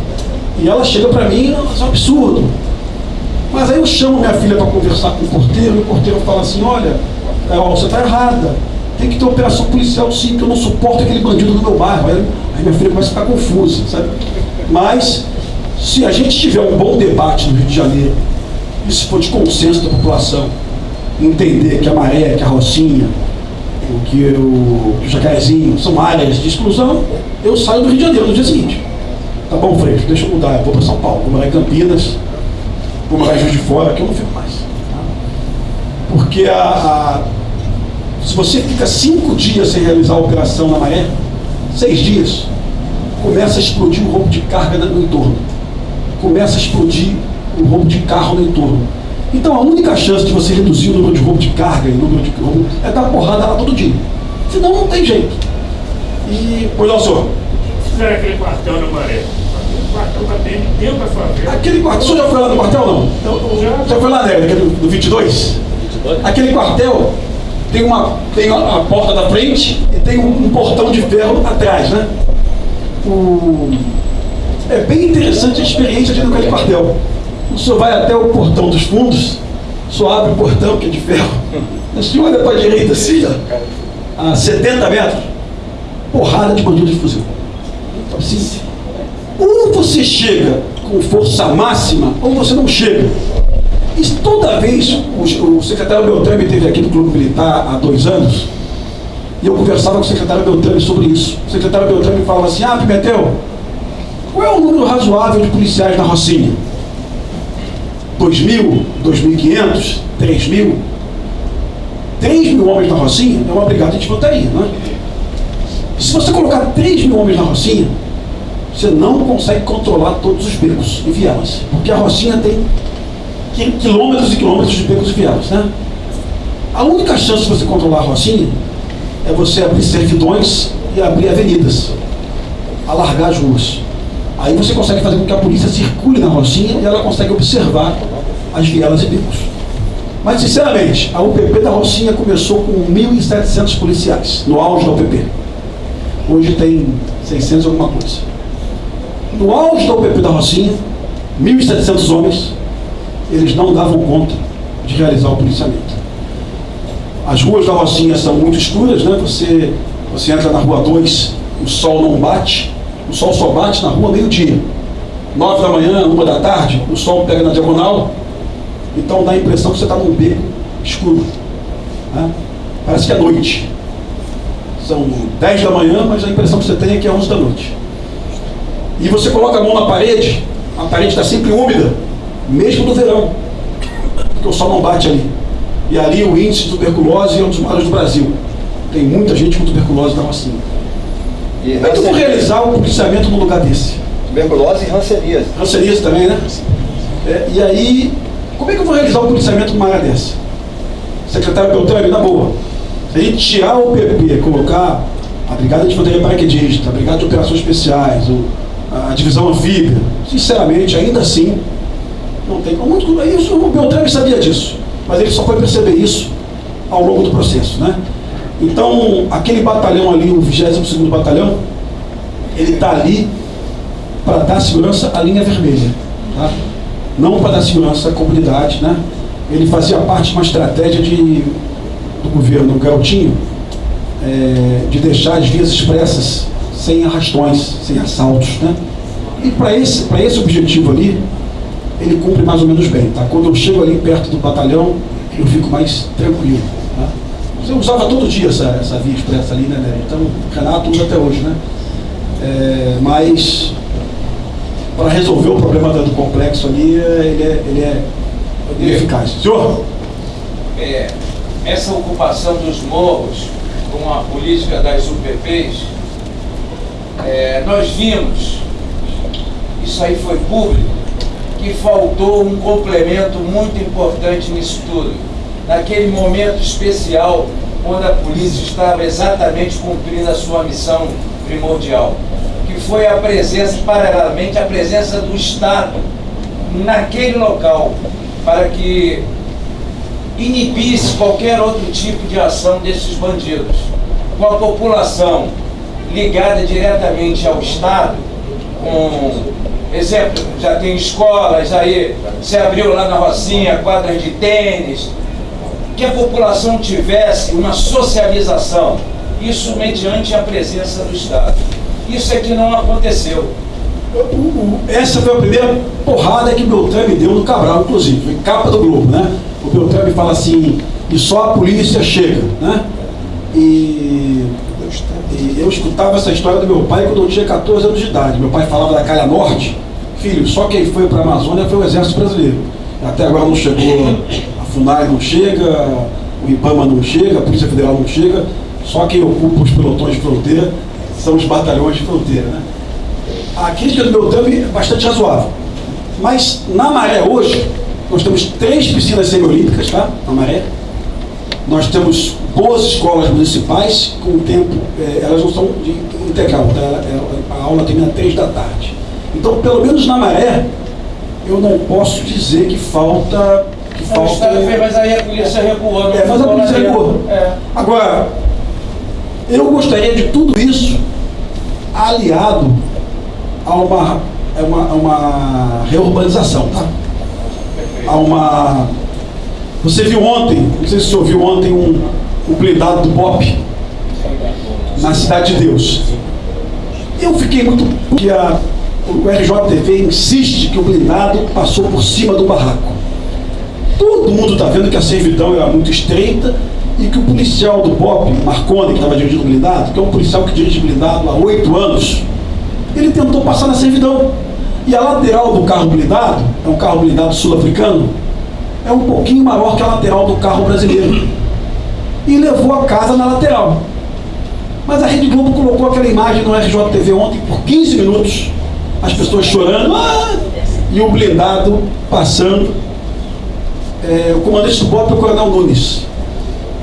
E ela chega para mim, é um absurdo. Mas aí eu chamo minha filha para conversar com o porteiro, e o porteiro fala assim, olha, Carol, você está errada. Tem que ter operação policial sim, que eu não suporto aquele bandido no meu bairro. Aí minha filha começa a ficar confusa, sabe? Mas, se a gente tiver um bom debate no Rio de Janeiro, e se for de consenso da população, entender que a maré, que a rocinha, que o, que o jacarezinho são áreas de exclusão, eu saio do Rio de Janeiro no dia seguinte. Tá bom, Freixo, deixa eu mudar, eu vou para São Paulo, vou morar em Campinas, em Juiz de Fora, que eu não fico mais. Tá? Porque a, a, se você fica cinco dias sem realizar a operação na maré, seis dias, começa a explodir o roubo de carga no entorno. Começa a explodir o roubo de carro no entorno. Então a única chance de você reduzir o número de roubo de carga e o número de roubo é dar porrada lá todo dia. Senão não tem jeito. E, pois não, senhor? Fizeram aquele quartel na maré. Aquele quartel está bem tempo a sua. Aquele quartel, o senhor já foi lá no quartel não? Já, Já foi lá, né? Do 22? Aquele quartel tem uma tem a, a porta da frente e tem um, um portão de ferro atrás, né? O, é bem interessante a experiência de ir naquele quartel. O senhor vai até o portão dos fundos, só abre o portão que é de ferro. O senhor olha para a direita assim, ó, a 70 metros, porrada de bandido de fuzil. Assim, ou você chega com força máxima, ou você não chega. E toda vez, o, o secretário Beltrame esteve aqui no Clube Militar há dois anos, e eu conversava com o secretário Beltrame sobre isso. O secretário Beltrame falava assim, ah, Pimentel, qual é o número razoável de policiais na Rocinha? 2 mil, 2.500, 3 mil? 3 mil homens na Rocinha é uma brigada de infantaria, não é? Se você colocar 3 mil homens na Rocinha, você não consegue controlar todos os becos e vielas. Porque a Rocinha tem qui- quilômetros e quilômetros de becos e vielas, né? A única chance de você controlar a Rocinha é você abrir servidões e abrir avenidas, alargar as ruas. Aí você consegue fazer com que a polícia circule na Rocinha e ela consegue observar as vielas e becos. Mas, sinceramente, a UPP da Rocinha começou com 1.700 policiais, no auge da UPP. Hoje tem 600 e alguma coisa. No auge da UPP da Rocinha, 1.700 homens, eles não davam conta de realizar o policiamento. As ruas da Rocinha são muito escuras, né? Você, você entra na rua 2, o sol não bate, o sol só bate na rua meio-dia. 9 da manhã, uma da tarde, o sol pega na diagonal, então dá a impressão que você está num beco escuro. né? Parece que é noite. São 10 da manhã, mas a impressão que você tem é que é 11 da noite. E você coloca a mão na parede, a parede está sempre úmida, mesmo no verão, porque o sol não bate ali. E ali o índice de tuberculose é um dos maiores do Brasil. Tem muita gente com tuberculose na. E Como é que eu vou realizar o policiamento num lugar desse? tuberculose e ranceníase. Ranceníase também, né? É, e aí, como é que eu vou realizar o policiamento numa área dessa? Secretário Beltrame, na boa. Se a gente tirar o PP, colocar a Brigada de Infantaria Paraquedista, a Brigada de Operações Especiais, o- a Divisão Anfíbia, sinceramente, ainda assim, não tem como. Muito, isso, o Beltrame sabia disso, mas ele só foi perceber isso ao longo do processo, né? Então, aquele batalhão ali, o 22º Batalhão, ele está ali para dar segurança à linha vermelha, tá? não para dar segurança à comunidade. Né? Ele fazia parte de uma estratégia de, do governo Galtinho é, de deixar as vias expressas sem arrastões, sem assaltos. Né? E para esse, pra esse objetivo ali, ele cumpre mais ou menos bem. Tá? Quando eu chego ali perto do batalhão, eu fico mais tranquilo. Tá? Eu usava todo dia essa, essa via expressa ali, né, Nery? Então, o Renato usa até hoje, né? É, mas para resolver o problema do complexo ali, ele é, ele é, ele é eficaz. Senhor? é, essa ocupação dos morros com a política das UPPs, é, nós vimos, isso aí foi público, que faltou um complemento muito importante nisso tudo. Naquele momento especial, quando a polícia estava exatamente cumprindo a sua missão primordial, que foi a presença, paralelamente, a presença do Estado naquele local, para que inibisse qualquer outro tipo de ação desses bandidos. Com a população ligada diretamente ao Estado, com exemplo, já tem escolas aí, se abriu lá na Rocinha, quadras de tênis, que a população tivesse uma socialização, isso mediante a presença do Estado. Isso é que não aconteceu. Essa foi a primeira porrada que o Beltrame deu no Cabral, inclusive. Foi capa do Globo, né? O Beltrame fala assim, e só a polícia chega, né? E, eu escutava essa história do meu pai quando eu tinha 14 anos de idade. Meu pai falava da Calha Norte. Filho, só quem foi para a Amazônia foi o Exército Brasileiro. Até agora não chegou, a FUNAI não chega, o IBAMA não chega, a Polícia Federal não chega. Só quem ocupa os pelotões de fronteira são os batalhões de fronteira, né? a crítica do Beltrame é bastante razoável. Mas na Maré hoje, nós temos três piscinas semiolímpicas, tá? Na Maré. Nós temos boas escolas municipais, com o tempo, é, elas não são de integral, tá? Ela, a aula termina três da tarde. Então, pelo menos na Maré, eu não posso dizer que falta. Que Não, o falta Estado fez, mas aí a polícia recuou. é, mas a polícia recuou. É. Agora, eu gostaria de tudo isso aliado a uma, a uma, a uma reurbanização, tá? A uma. Você viu ontem, não sei se você ouviu ontem um, um blindado do BOP na Cidade de Deus. Eu fiquei muito. porque a, o RJTV insiste que o blindado passou por cima do barraco. Todo mundo está vendo que a servidão era muito estreita e que o policial do BOP, Marconi, que estava dirigindo o blindado, que é um policial que dirige blindado há oito anos, ele tentou passar na servidão. E a lateral do carro blindado, é um carro blindado sul-africano, é um pouquinho maior que a lateral do carro brasileiro. E levou a casa na lateral. Mas a Rede Globo colocou aquela imagem no RJTV ontem por 15 minutos, as pessoas chorando, "Ah!" e o blindado passando. É, o comandante do BOP é o Coronel Nunes.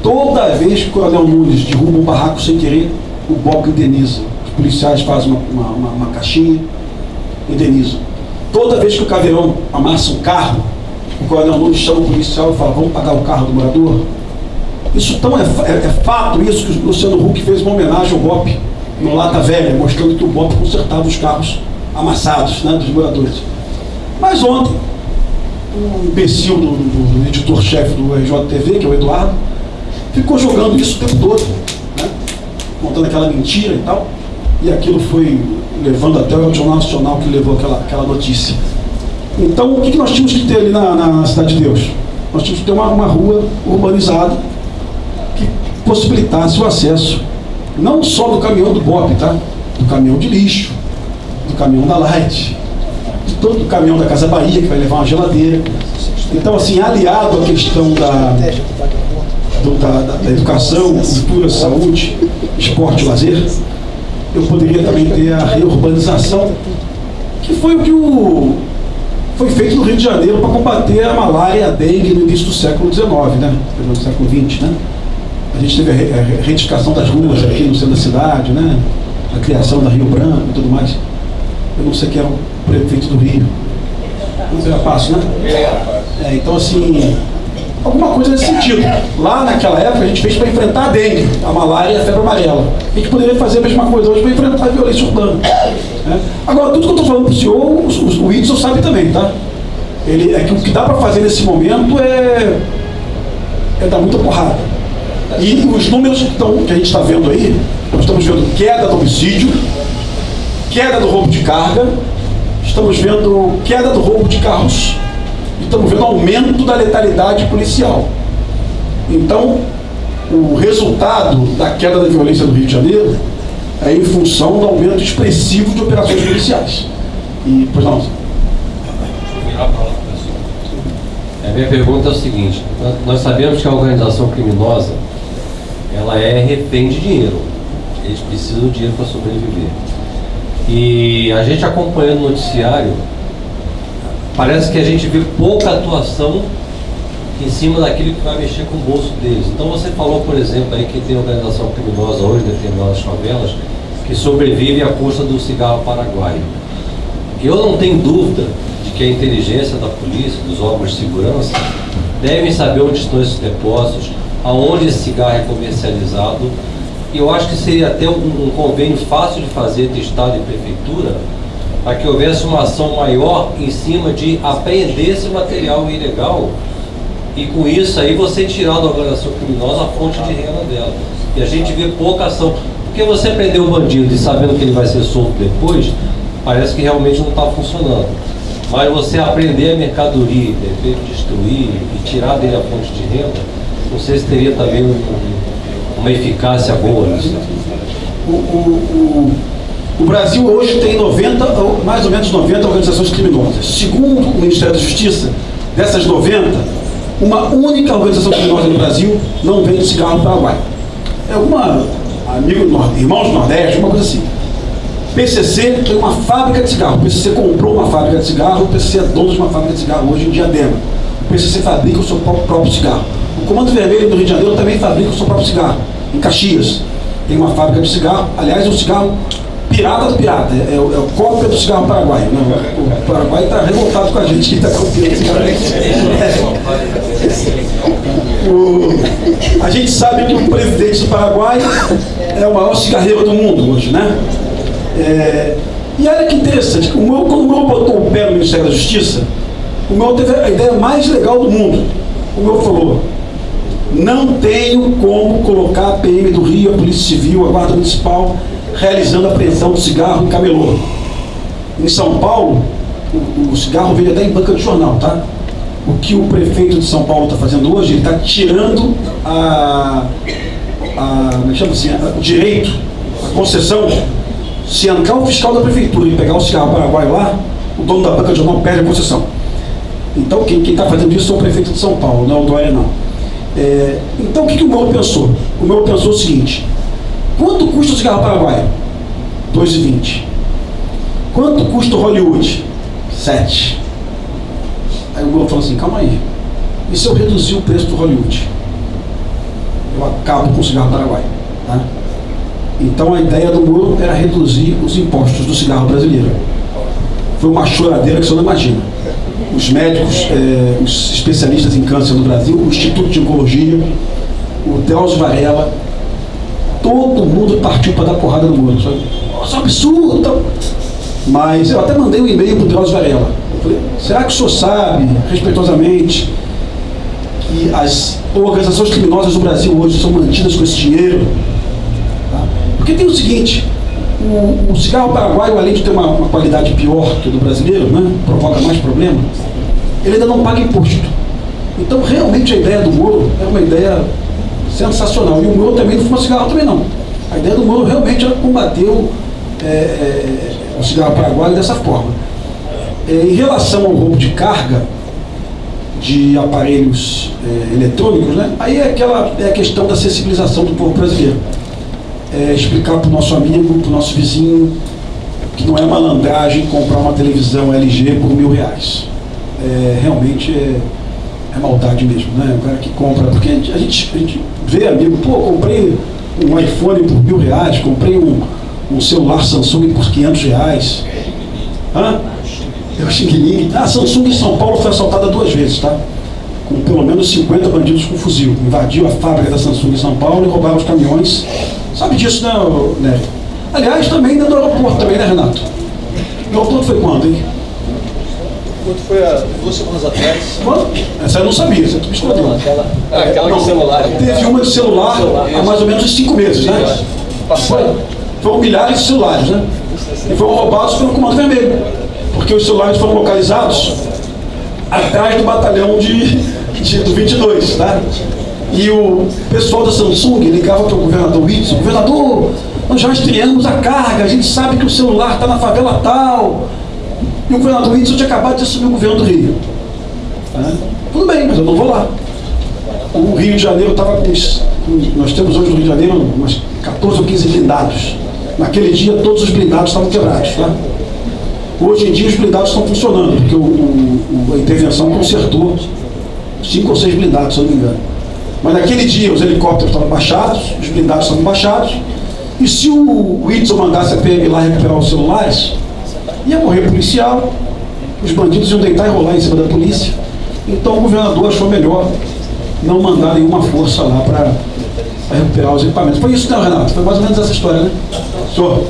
Toda vez que o Coronel Nunes derruba um barraco sem querer, o BOP indeniza. Os policiais fazem uma, uma, uma, uma caixinha, indenizam. Toda vez que o Caveirão amassa um carro, o Coronel Nunes chama o policial e fala, vamos pagar o carro do morador? Isso tão é, é- é fato isso que o Luciano Huck fez uma homenagem ao BOP no Lata Velha, mostrando que o BOP consertava os carros amassados né, dos moradores. Mas ontem, o imbecil do, do- do editor-chefe do RJTV, que é o Eduardo, ficou jogando isso o tempo todo, né? contando aquela mentira e tal, e aquilo foi levando até o Jornal Nacional que levou aquela, aquela notícia. Então, o que, nós tínhamos que ter ali na, na Cidade de Deus? Nós tínhamos que ter uma, uma rua urbanizada que possibilitasse o acesso, não só do caminhão do BOP, tá? do caminhão de lixo, do caminhão da Light, de todo o caminhão da Casa Bahia, que vai levar uma geladeira. Então, assim, aliado à questão da, do- da- da educação, cultura, saúde, esporte e lazer, eu poderia também ter a reurbanização, que foi o que o, foi feito no Rio de Janeiro para combater a malária e a dengue no início do século XIX, né? Do século XX, né? A gente teve a re- a retificação das ruas aqui no centro da cidade, né? A criação da Rio Branco e tudo mais. Eu não sei quem era o prefeito do Rio. Não era fácil, né? É, então, assim, alguma coisa nesse sentido. Lá naquela época a gente fez para enfrentar a dengue, a malária e a febre amarela. A gente poderia fazer a mesma coisa hoje para enfrentar a violência urbana. né? Agora, tudo que eu estou falando para o senhor, o, o, o sabe também, tá? Ele, é que o que dá para fazer nesse momento é, é dar muita porrada. E os números que, tão, que a gente está vendo aí, nós estamos vendo queda do homicídio, queda do roubo de carga, estamos vendo queda do roubo de carros estamos vendo aumento da letalidade policial. Então, o resultado da queda da violência do Rio de Janeiro é em função do aumento expressivo de operações policiais. E, pois não, A minha pergunta é o seguinte: nós- sabemos que a organização criminosa ela é refém de dinheiro. Eles precisam de dinheiro para sobreviver. E a gente acompanhando o noticiário, parece que a gente vê pouca atuação em cima daquilo que vai mexer com o bolso deles. Então você falou, por exemplo, aí que tem organização criminosa hoje, determinadas favelas, que sobrevive à custa do cigarro paraguaio. Eu não tenho dúvida de que a inteligência da polícia, dos órgãos de segurança, devem saber onde estão esses depósitos, aonde esse cigarro é comercializado. E eu acho que seria até um, um convênio fácil de fazer entre Estado e Prefeitura, para que houvesse uma ação maior em cima de apreender esse material ilegal e com isso aí você tirar da organização criminosa a fonte de renda dela. E a gente vê pouca ação. Porque você prender o bandido e sabendo que ele vai ser solto depois, parece que realmente não está funcionando. Mas você aprender a mercadoria, de repente destruir e tirar dele a fonte de renda, não sei se teria também um- uma eficácia boa nisso. O, o, o, o Brasil hoje tem 90, ou mais ou menos 90 organizações criminosas. Segundo o Ministério da Justiça, dessas 90, uma única organização criminosa no Brasil não vende cigarro no Paraguai. É alguma amigo irmãos do Nordeste, uma coisa assim. PCC tem uma fábrica de cigarro. O PCC comprou uma fábrica de cigarro. O PCC é dono de uma fábrica de cigarro hoje em Diadema. O PCC fabrica o seu próprio, cigarro. O Comando Vermelho do Rio de Janeiro também fabrica o seu próprio cigarro. Em Caxias tem uma fábrica de cigarro. Aliás, um cigarro pirata do pirata. É, é o- é cópia do cigarro paraguaio. né? O Paraguai está revoltado com a gente que está copiando o cigarro. O- a gente sabe que o presidente do Paraguai é o maior cigarreiro do mundo hoje, né? É, e olha que interessante, o meu, quando o meu botou o pé no Ministério da Justiça, o meu teve a ideia mais legal do mundo. O meu falou, não tenho como colocar a PM do Rio, a Polícia Civil, a Guarda Municipal, realizando a apreensão de cigarro em camelô. Em São Paulo, o, o cigarro vende até em banca de jornal, tá? O que o prefeito de São Paulo está fazendo hoje, ele está tirando a, a, é assim, a- o direito, a concessão. Se entrar o fiscal da prefeitura e pegar o cigarro paraguaio lá, o dono da banca de jornal perde a concessão. Então quem está fazendo isso é o prefeito de São Paulo, não é o Dória não. É, então o que, que o Moro pensou? O Moro pensou o seguinte, quanto custa o cigarro paraguaio? 2,20. Quanto custa o Hollywood? 7. Aí o Moro falou assim, calma aí. E se eu reduzir o preço do Hollywood? Eu acabo com o cigarro paraguaio. Tá? Então a ideia do Moro era reduzir os impostos do cigarro brasileiro. Foi uma choradeira que você não imagina. Os médicos, eh, os especialistas em câncer no Brasil, o Instituto de Oncologia, o Drauzio Varela, todo mundo partiu para dar porrada no Moro. Nossa, é um absurdo! tal. Mas eu até mandei um e-mail para o Drauzio Varela. Falei, será que o senhor sabe, respeitosamente, que as organizações criminosas do Brasil hoje são mantidas com esse dinheiro? Tá? Porque tem o seguinte, o, o cigarro paraguaio, além de ter uma, uma qualidade pior que o do brasileiro, né, provoca mais problema, ele ainda não paga imposto. Então, realmente, a ideia do Moro é uma ideia sensacional. E o Moro também não fuma cigarro também não. A ideia do Moro realmente era combater o, é, é, o cigarro paraguaio dessa forma. É, em relação ao roubo de carga de aparelhos é, eletrônicos, né, aí é, aquela, é a questão da sensibilização do povo brasileiro é, explicar para o nosso amigo, para o nosso vizinho, que não é malandragem comprar uma televisão LG por mil reais. É, realmente é, é maldade mesmo, né? O cara que compra, porque a gente, a gente vê amigo, pô, comprei um iPhone por mil reais, comprei um, um celular Samsung por 500 reais. Hã? É o Xing Ling. Ah, Samsung em São Paulo foi assaltada duas vezes, tá? Com pelo menos 50 bandidos com fuzil. Invadiu a fábrica da Samsung em São Paulo e roubaram os caminhões. Sabe disso, né, Nery? Aliás, também dentro do aeroporto, também, né, Renato? O aeroporto foi quando, hein? Quanto foi há duas semanas atrás? Quando? Essa eu não sabia, essa tu me escondeu. Aquela, É, aquela não, de celular. Teve uma de celular há mais ou menos uns cinco meses, né? Foi, foram milhares de celulares, né? E foram roubados pelo Comando Vermelho. Porque os celulares foram localizados atrás do batalhão de, de, do 22, tá? E o pessoal da Samsung ligava para o governador Whitson, governador, nós já estreamos a carga, a gente sabe que o celular está na favela tal. E o governador Whitson tinha acabado de assumir o governo do Rio. Né? Tudo bem, mas eu não vou lá. O Rio de Janeiro estava com, Nós temos hoje no Rio de Janeiro umas 14 ou 15 blindados. Naquele dia todos os blindados estavam quebrados. Tá? Hoje em dia os blindados estão funcionando, porque o- o- a intervenção consertou cinco ou seis blindados, se eu não me engano. Mas naquele dia os helicópteros estavam baixados, os blindados estavam baixados, e se o Whitson mandasse a PM lá recuperar os celulares, ia morrer policial, os bandidos iam deitar e rolar em cima da polícia. Então o governador achou melhor não mandar nenhuma força lá para recuperar os equipamentos. Foi isso, né, Renato? Foi mais ou menos essa história, né? Senhor.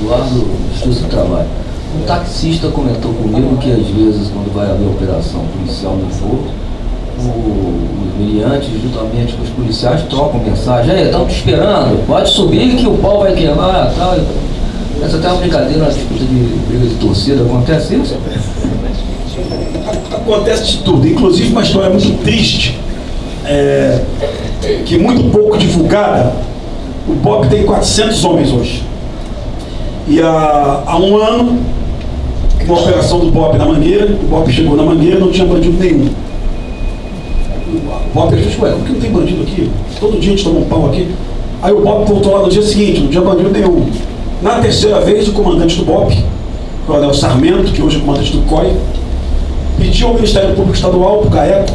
Eduardo Justiça do Trabalho. Um taxista comentou comigo que às vezes quando vai haver operação policial no fogo, os miliantes, juntamente com os policiais, trocam mensagem, aí, estamos te esperando, pode subir que o pau vai queimar tal. Essa até é uma brincadeira, uma disputa de briga de torcida, acontece isso? Acontece de tudo, inclusive uma história muito triste, é, que muito pouco divulgada. O BOP tem 400 homens hoje. E há, há um ano, uma operação do BOP na Mangueira, o BOP chegou na Mangueira não tinha bandido nenhum. O BOP disse, ué, por que não tem bandido aqui? Todo dia a gente toma um pau aqui. Aí o BOP voltou lá no dia seguinte, não tinha bandido nenhum. Na terceira vez, o comandante do BOP, o Coronel Sarmento, que hoje é comandante do COI, pediu ao Ministério Público Estadual, para o GAECO,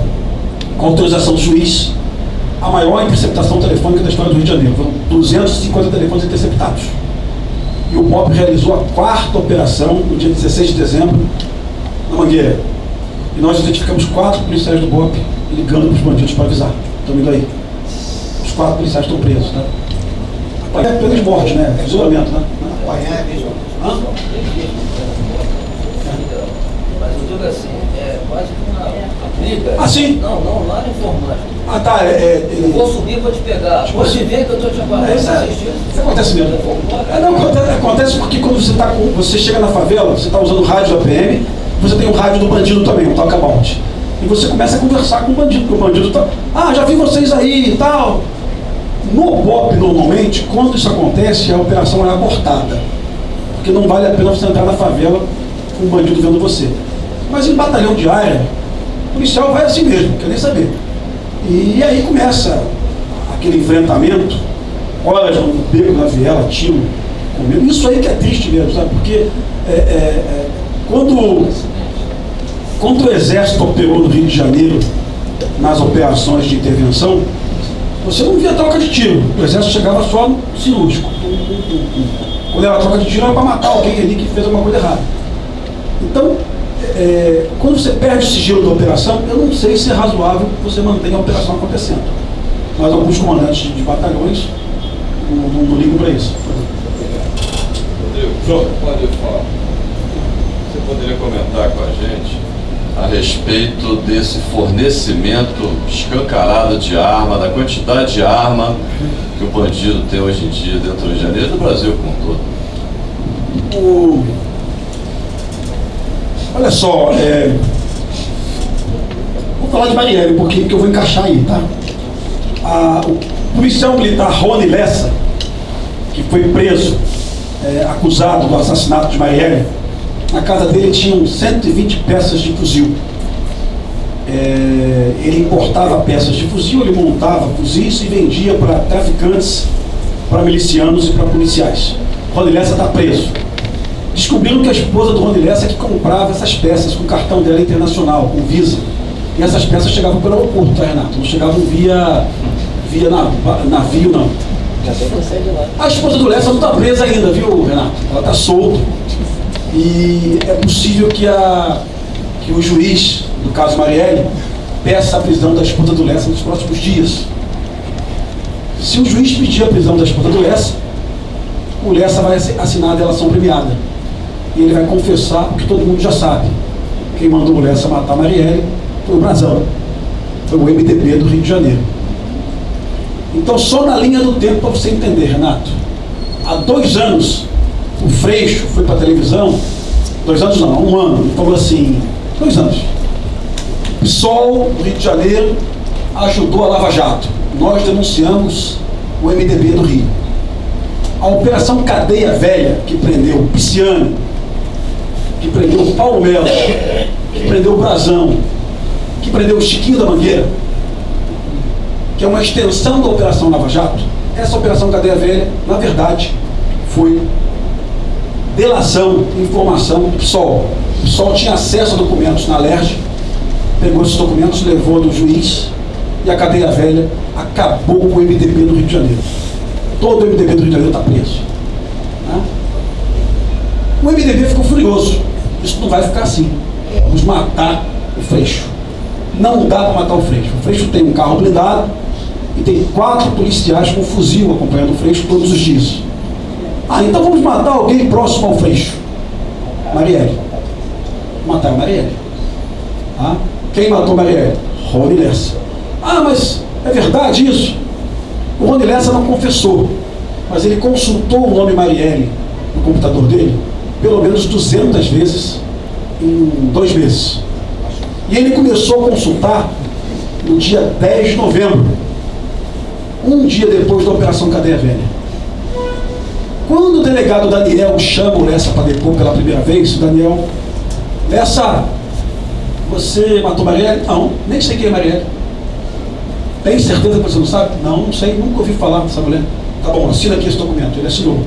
com autorização do juiz, a maior interceptação telefônica da história do Rio de Janeiro. Foram 250 telefones interceptados. E o BOP realizou a quarta operação no dia 16 de dezembro, na Mangueira. E nós identificamos quatro policiais do BOP ligando para os bandidos para avisar. Estão indo aí. Os quatro policiais estão presos, né? É pena de morte, né? Fuzilamento, né? Apanhar é mesmo. Hã? Mas eu digo assim, é quase que uma briga. Ah, sim? Não, não, lá no informático. Ah, tá. É, é, Eu vou subir para te pegar. Pode ver que eu estou te aguardando. É, isso, é, isso acontece mesmo. É, não, acontece, acontece porque quando você, tá com, você chega na favela, você está usando o rádio da PM, você tem o rádio do bandido também, o talcabout. E você começa a conversar com o bandido, porque o bandido está. Ah, já vi vocês aí e tal. No BOP, normalmente, quando isso acontece, a operação é abortada. Porque não vale a pena você entrar na favela com o bandido vendo você. Mas em batalhão de área, o policial vai assim mesmo, quer nem saber. E aí começa aquele enfrentamento, horas no beco da viela, tiro, comendo. Isso aí que é triste mesmo, sabe? Porque é, é, é, quando, quando o Exército operou no Rio de Janeiro, nas operações de intervenção, você não via troca de tiro. O Exército chegava só no cirúrgico. Quando era troca de tiro, era para matar alguém ali que fez alguma coisa errada. Então, é, quando você perde o sigilo da operação, eu não sei se é razoável que você mantenha a operação acontecendo. Mas alguns comandantes de, batalhões não, não, não ligam para isso. Rodrigo, pode falar. Você poderia comentar com a gente a respeito desse fornecimento escancarado de arma, da quantidade de arma que o bandido tem hoje em dia dentro do Rio de Janeiro e do Brasil como um todo? O... Olha só, é... vou falar de Marielle, porque que eu vou encaixar aí, tá? A... O policial militar Rony Lessa, que foi preso, é, acusado do assassinato de Marielle, na casa dele tinham 120 peças de fuzil. É, ele importava peças de fuzil, ele montava fuzis e vendia para traficantes, para milicianos e para policiais. Rony Lessa está preso. Descobriram que a esposa do Rony Lessa é que comprava essas peças com o cartão dela internacional, com Visa. E essas peças chegavam pelo aeroporto, tá, Renato? Não chegavam via, via navio, não. A esposa do Lessa não está presa ainda, viu, Renato? Ela está solta. E é possível que, a, que o juiz do caso Marielle peça a prisão da esposa do Lessa nos próximos dias. Se o juiz pedir a prisão da esposa do Lessa, o Lessa vai assinar a delação premiada. E ele vai confessar o que todo mundo já sabe. Quem mandou o Lessa matar Marielle foi o Brasão. Foi o MDB do Rio de Janeiro. Então, só na linha do tempo para você entender, Renato. Há dois anos, o Freixo foi para a televisão, dois anos não, um ano, falou assim, dois anos. PSOL Rio de Janeiro ajudou a Lava Jato. Nós denunciamos o MDB do Rio. A Operação Cadeia Velha, que prendeu o Pisciano, que prendeu Paulo Melo, que prendeu Brazão, que prendeu Chiquinho da Mangueira, que é uma extensão da Operação Lava Jato, essa Operação Cadeia Velha, na verdade, foi delação, informação PSOL. O PSOL tinha acesso a documentos na LERJ, pegou esses documentos, levou do juiz e a cadeia velha acabou com o MDB do Rio de Janeiro. Todo o MDB do Rio de Janeiro está preso. Né? O MDB ficou furioso. Isso não vai ficar assim. Vamos matar o Freixo. Não dá para matar o Freixo. O Freixo tem um carro blindado e tem quatro policiais com fuzil acompanhando o Freixo todos os dias. Ah, então vamos matar alguém próximo ao Freixo. Marielle. Mataram Marielle. Tá? Quem matou Marielle? Rony Lessa. Ah, mas é verdade isso? O Rony Lessa não confessou, mas ele consultou o nome Marielle no computador dele pelo menos 200 vezes em dois meses. E ele começou a consultar no dia 10 de novembro, um dia depois da Operação Cadeia Velha. Quando o delegado Daniel chama o Lessa para depor pela primeira vez, Daniel, Lessa, você matou Marielle? Não, nem sei quem é Marielle. Tem certeza que você não sabe? Não, não sei, nunca ouvi falar dessa mulher. Tá bom, assina aqui esse documento. Ele assinou.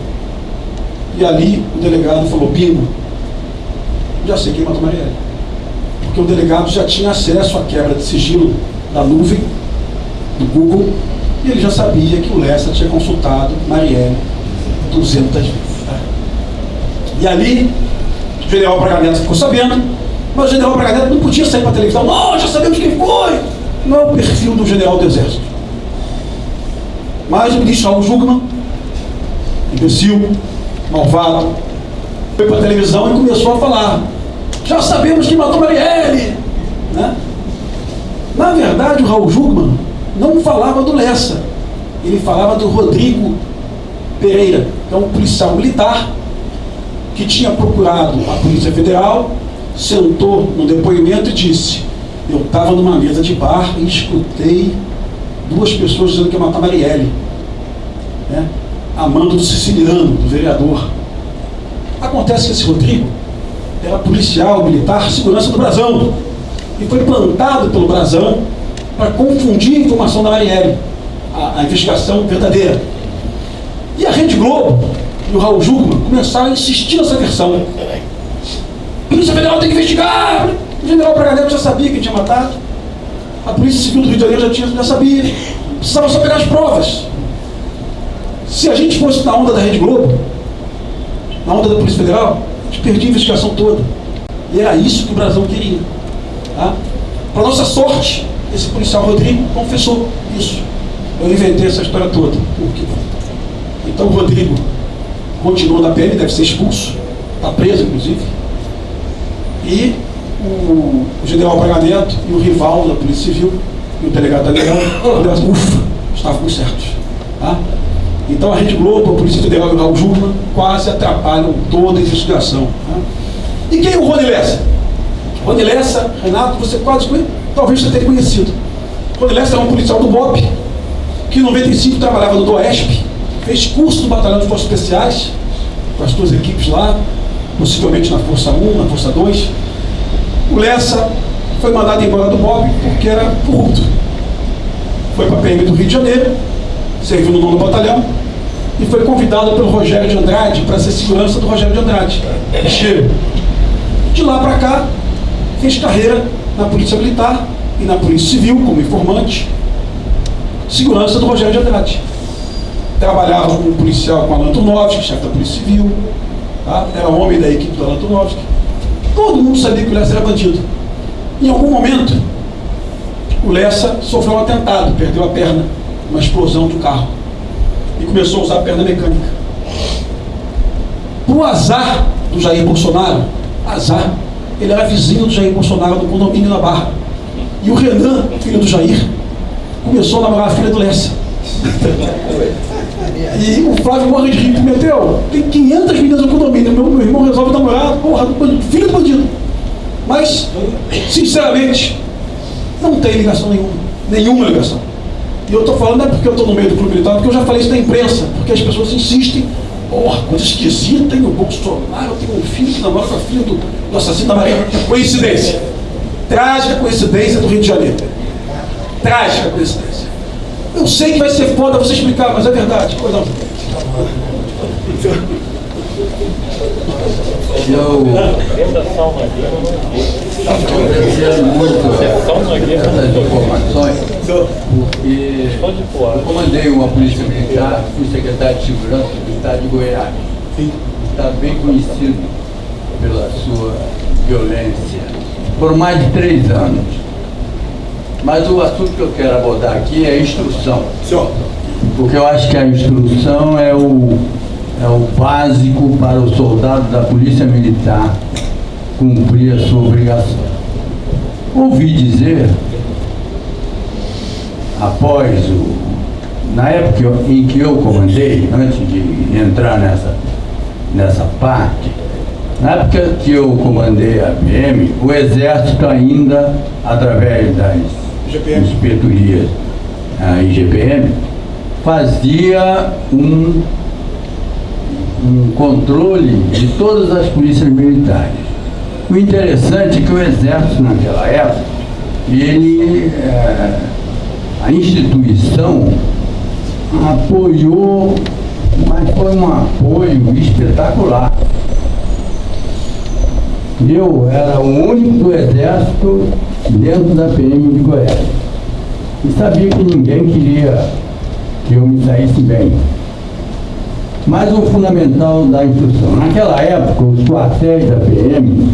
E ali o delegado falou, Bingo, já sei quem matou Marielle. Porque o delegado já tinha acesso à quebra de sigilo da nuvem, do Google, e ele já sabia que o Lessa tinha consultado Marielle 200 vezes. E ali, o general Braga Neto ficou sabendo, mas o general Braga Neto não podia sair para a televisão. Não, já sabemos quem foi. Não é o perfil do general do Exército. Mas o ministro Raul Jugman, imbecil, malvado, foi para a televisão e começou a falar. Já sabemos que matou Marielle. Né? Na verdade, o Raul Jugman não falava do Lessa. Ele falava do Rodrigo Pereira, que é um policial militar que tinha procurado a Polícia Federal, sentou no depoimento e disse: Eu estava numa mesa de bar e escutei duas pessoas dizendo que ia matar Marielle, né? amando do siciliano, do vereador. Acontece que esse Rodrigo era policial, militar, segurança do Brasão, e foi plantado pelo Brasão para confundir a informação da Marielle, a, a investigação verdadeira. E a Rede Globo e o Raul Jugman começaram a insistir nessa versão. A Polícia Federal tem que investigar. O general Braga já sabia quem tinha matado. A Polícia Civil do Rio de Janeiro já, tinha, já sabia. Precisava só pegar as provas. Se a gente fosse na onda da Rede Globo, na onda da Polícia Federal, a gente perdia a investigação toda. E era isso que o Brasil queria. Tá? Para nossa sorte, esse policial Rodrigo confessou isso. Eu inventei essa história toda. Por quê? Então o Rodrigo continua na PM, deve ser expulso, está preso inclusive. E o, general Braga Neto e o rival da Polícia Civil e o delegado Daniel, ufa, estavam certos. Tá? Então a Rede Globo, a Polícia Federal e o Raul Jurma quase atrapalham toda a investigação. Tá? E quem é o Rony Lessa? Rony Lessa, Renato, você quase talvez você tenha conhecido. Rony Lessa é um policial do BOP, que em 95 trabalhava no DOESP, fez curso no Batalhão de Forças Especiais, com as duas equipes lá, possivelmente na Força 1, na Força 2. O Lessa foi mandado embora do BOP porque era corrupto. Foi para a PM do Rio de Janeiro, serviu no nono batalhão e foi convidado pelo Rogério de Andrade para ser segurança do Rogério de Andrade, Cheiro. De lá para cá, fez carreira na Polícia Militar e na Polícia Civil como informante, segurança do Rogério de Andrade trabalhava como policial com Alan Tunovski, chefe da Polícia Civil, tá? era homem da equipe do Alan Tunovski. Todo mundo sabia que o Lessa era bandido. Em algum momento, o Lessa sofreu um atentado, perdeu a perna, uma explosão do carro, e começou a usar a perna mecânica. Por azar do Jair Bolsonaro, azar, ele era vizinho do Jair Bolsonaro do condomínio na Barra. E o Renan, filho do Jair, começou a namorar a filha do Lessa. E o Flávio morre de rir, meteu. Tem 500 meninas no condomínio. Meu, meu irmão resolve namorar, porra, filho do bandido. Mas, sinceramente, não tem ligação nenhuma. Nenhuma ligação. E eu estou falando não é porque eu estou no meio do clube militar, porque eu já falei isso na imprensa, porque as pessoas insistem. Porra, coisa esquisita, hein? O Bolsonaro tem um filho que namora com a filha do, do assassino da Maria. Coincidência. Trágica coincidência do Rio de Janeiro. Trágica coincidência. Eu sei que vai ser foda você explicar, mas é verdade. Pois não. Eu agradecendo muito essas informações, porque eu comandei uma polícia militar, fui secretário de segurança do estado de Goiás. Está bem conhecido pela sua violência por mais de três anos. Mas o assunto que eu quero abordar aqui é a instrução. Porque eu acho que a instrução é o, é o básico para o soldado da Polícia Militar cumprir a sua obrigação. Ouvi dizer, após o. Na época em que eu comandei, antes de entrar nessa, nessa parte, na época que eu comandei a PM, o Exército ainda, através das GPM. inspetorias, a IGPM, fazia um, um controle de todas as polícias militares. O interessante é que o Exército, naquela época, ele, eh, a instituição apoiou, mas foi um apoio espetacular. Eu era o único Exército dentro da PM de Goiás. E sabia que ninguém queria que eu me saísse bem. Mas o fundamental da instrução. Naquela época, os quartéis da PM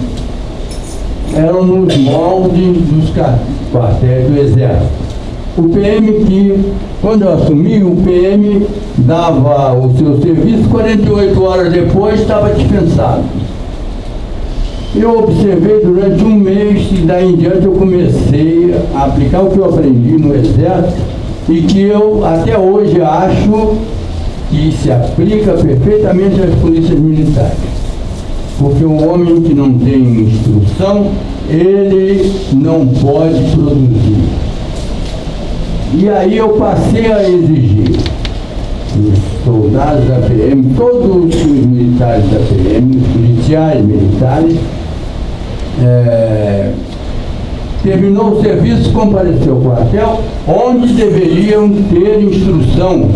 eram nos moldes dos quartéis do Exército. O PM que, quando eu assumi, o PM dava o seu serviço, 48 horas depois estava dispensado. Eu observei durante um mês e daí em diante eu comecei a aplicar o que eu aprendi no Exército e que eu até hoje acho que se aplica perfeitamente às polícias militares. Porque o homem que não tem instrução, ele não pode produzir. E aí eu passei a exigir os soldados da PM, todos os militares da PM, os policiais militares, é, terminou o serviço, compareceu ao quartel, onde deveriam ter instrução,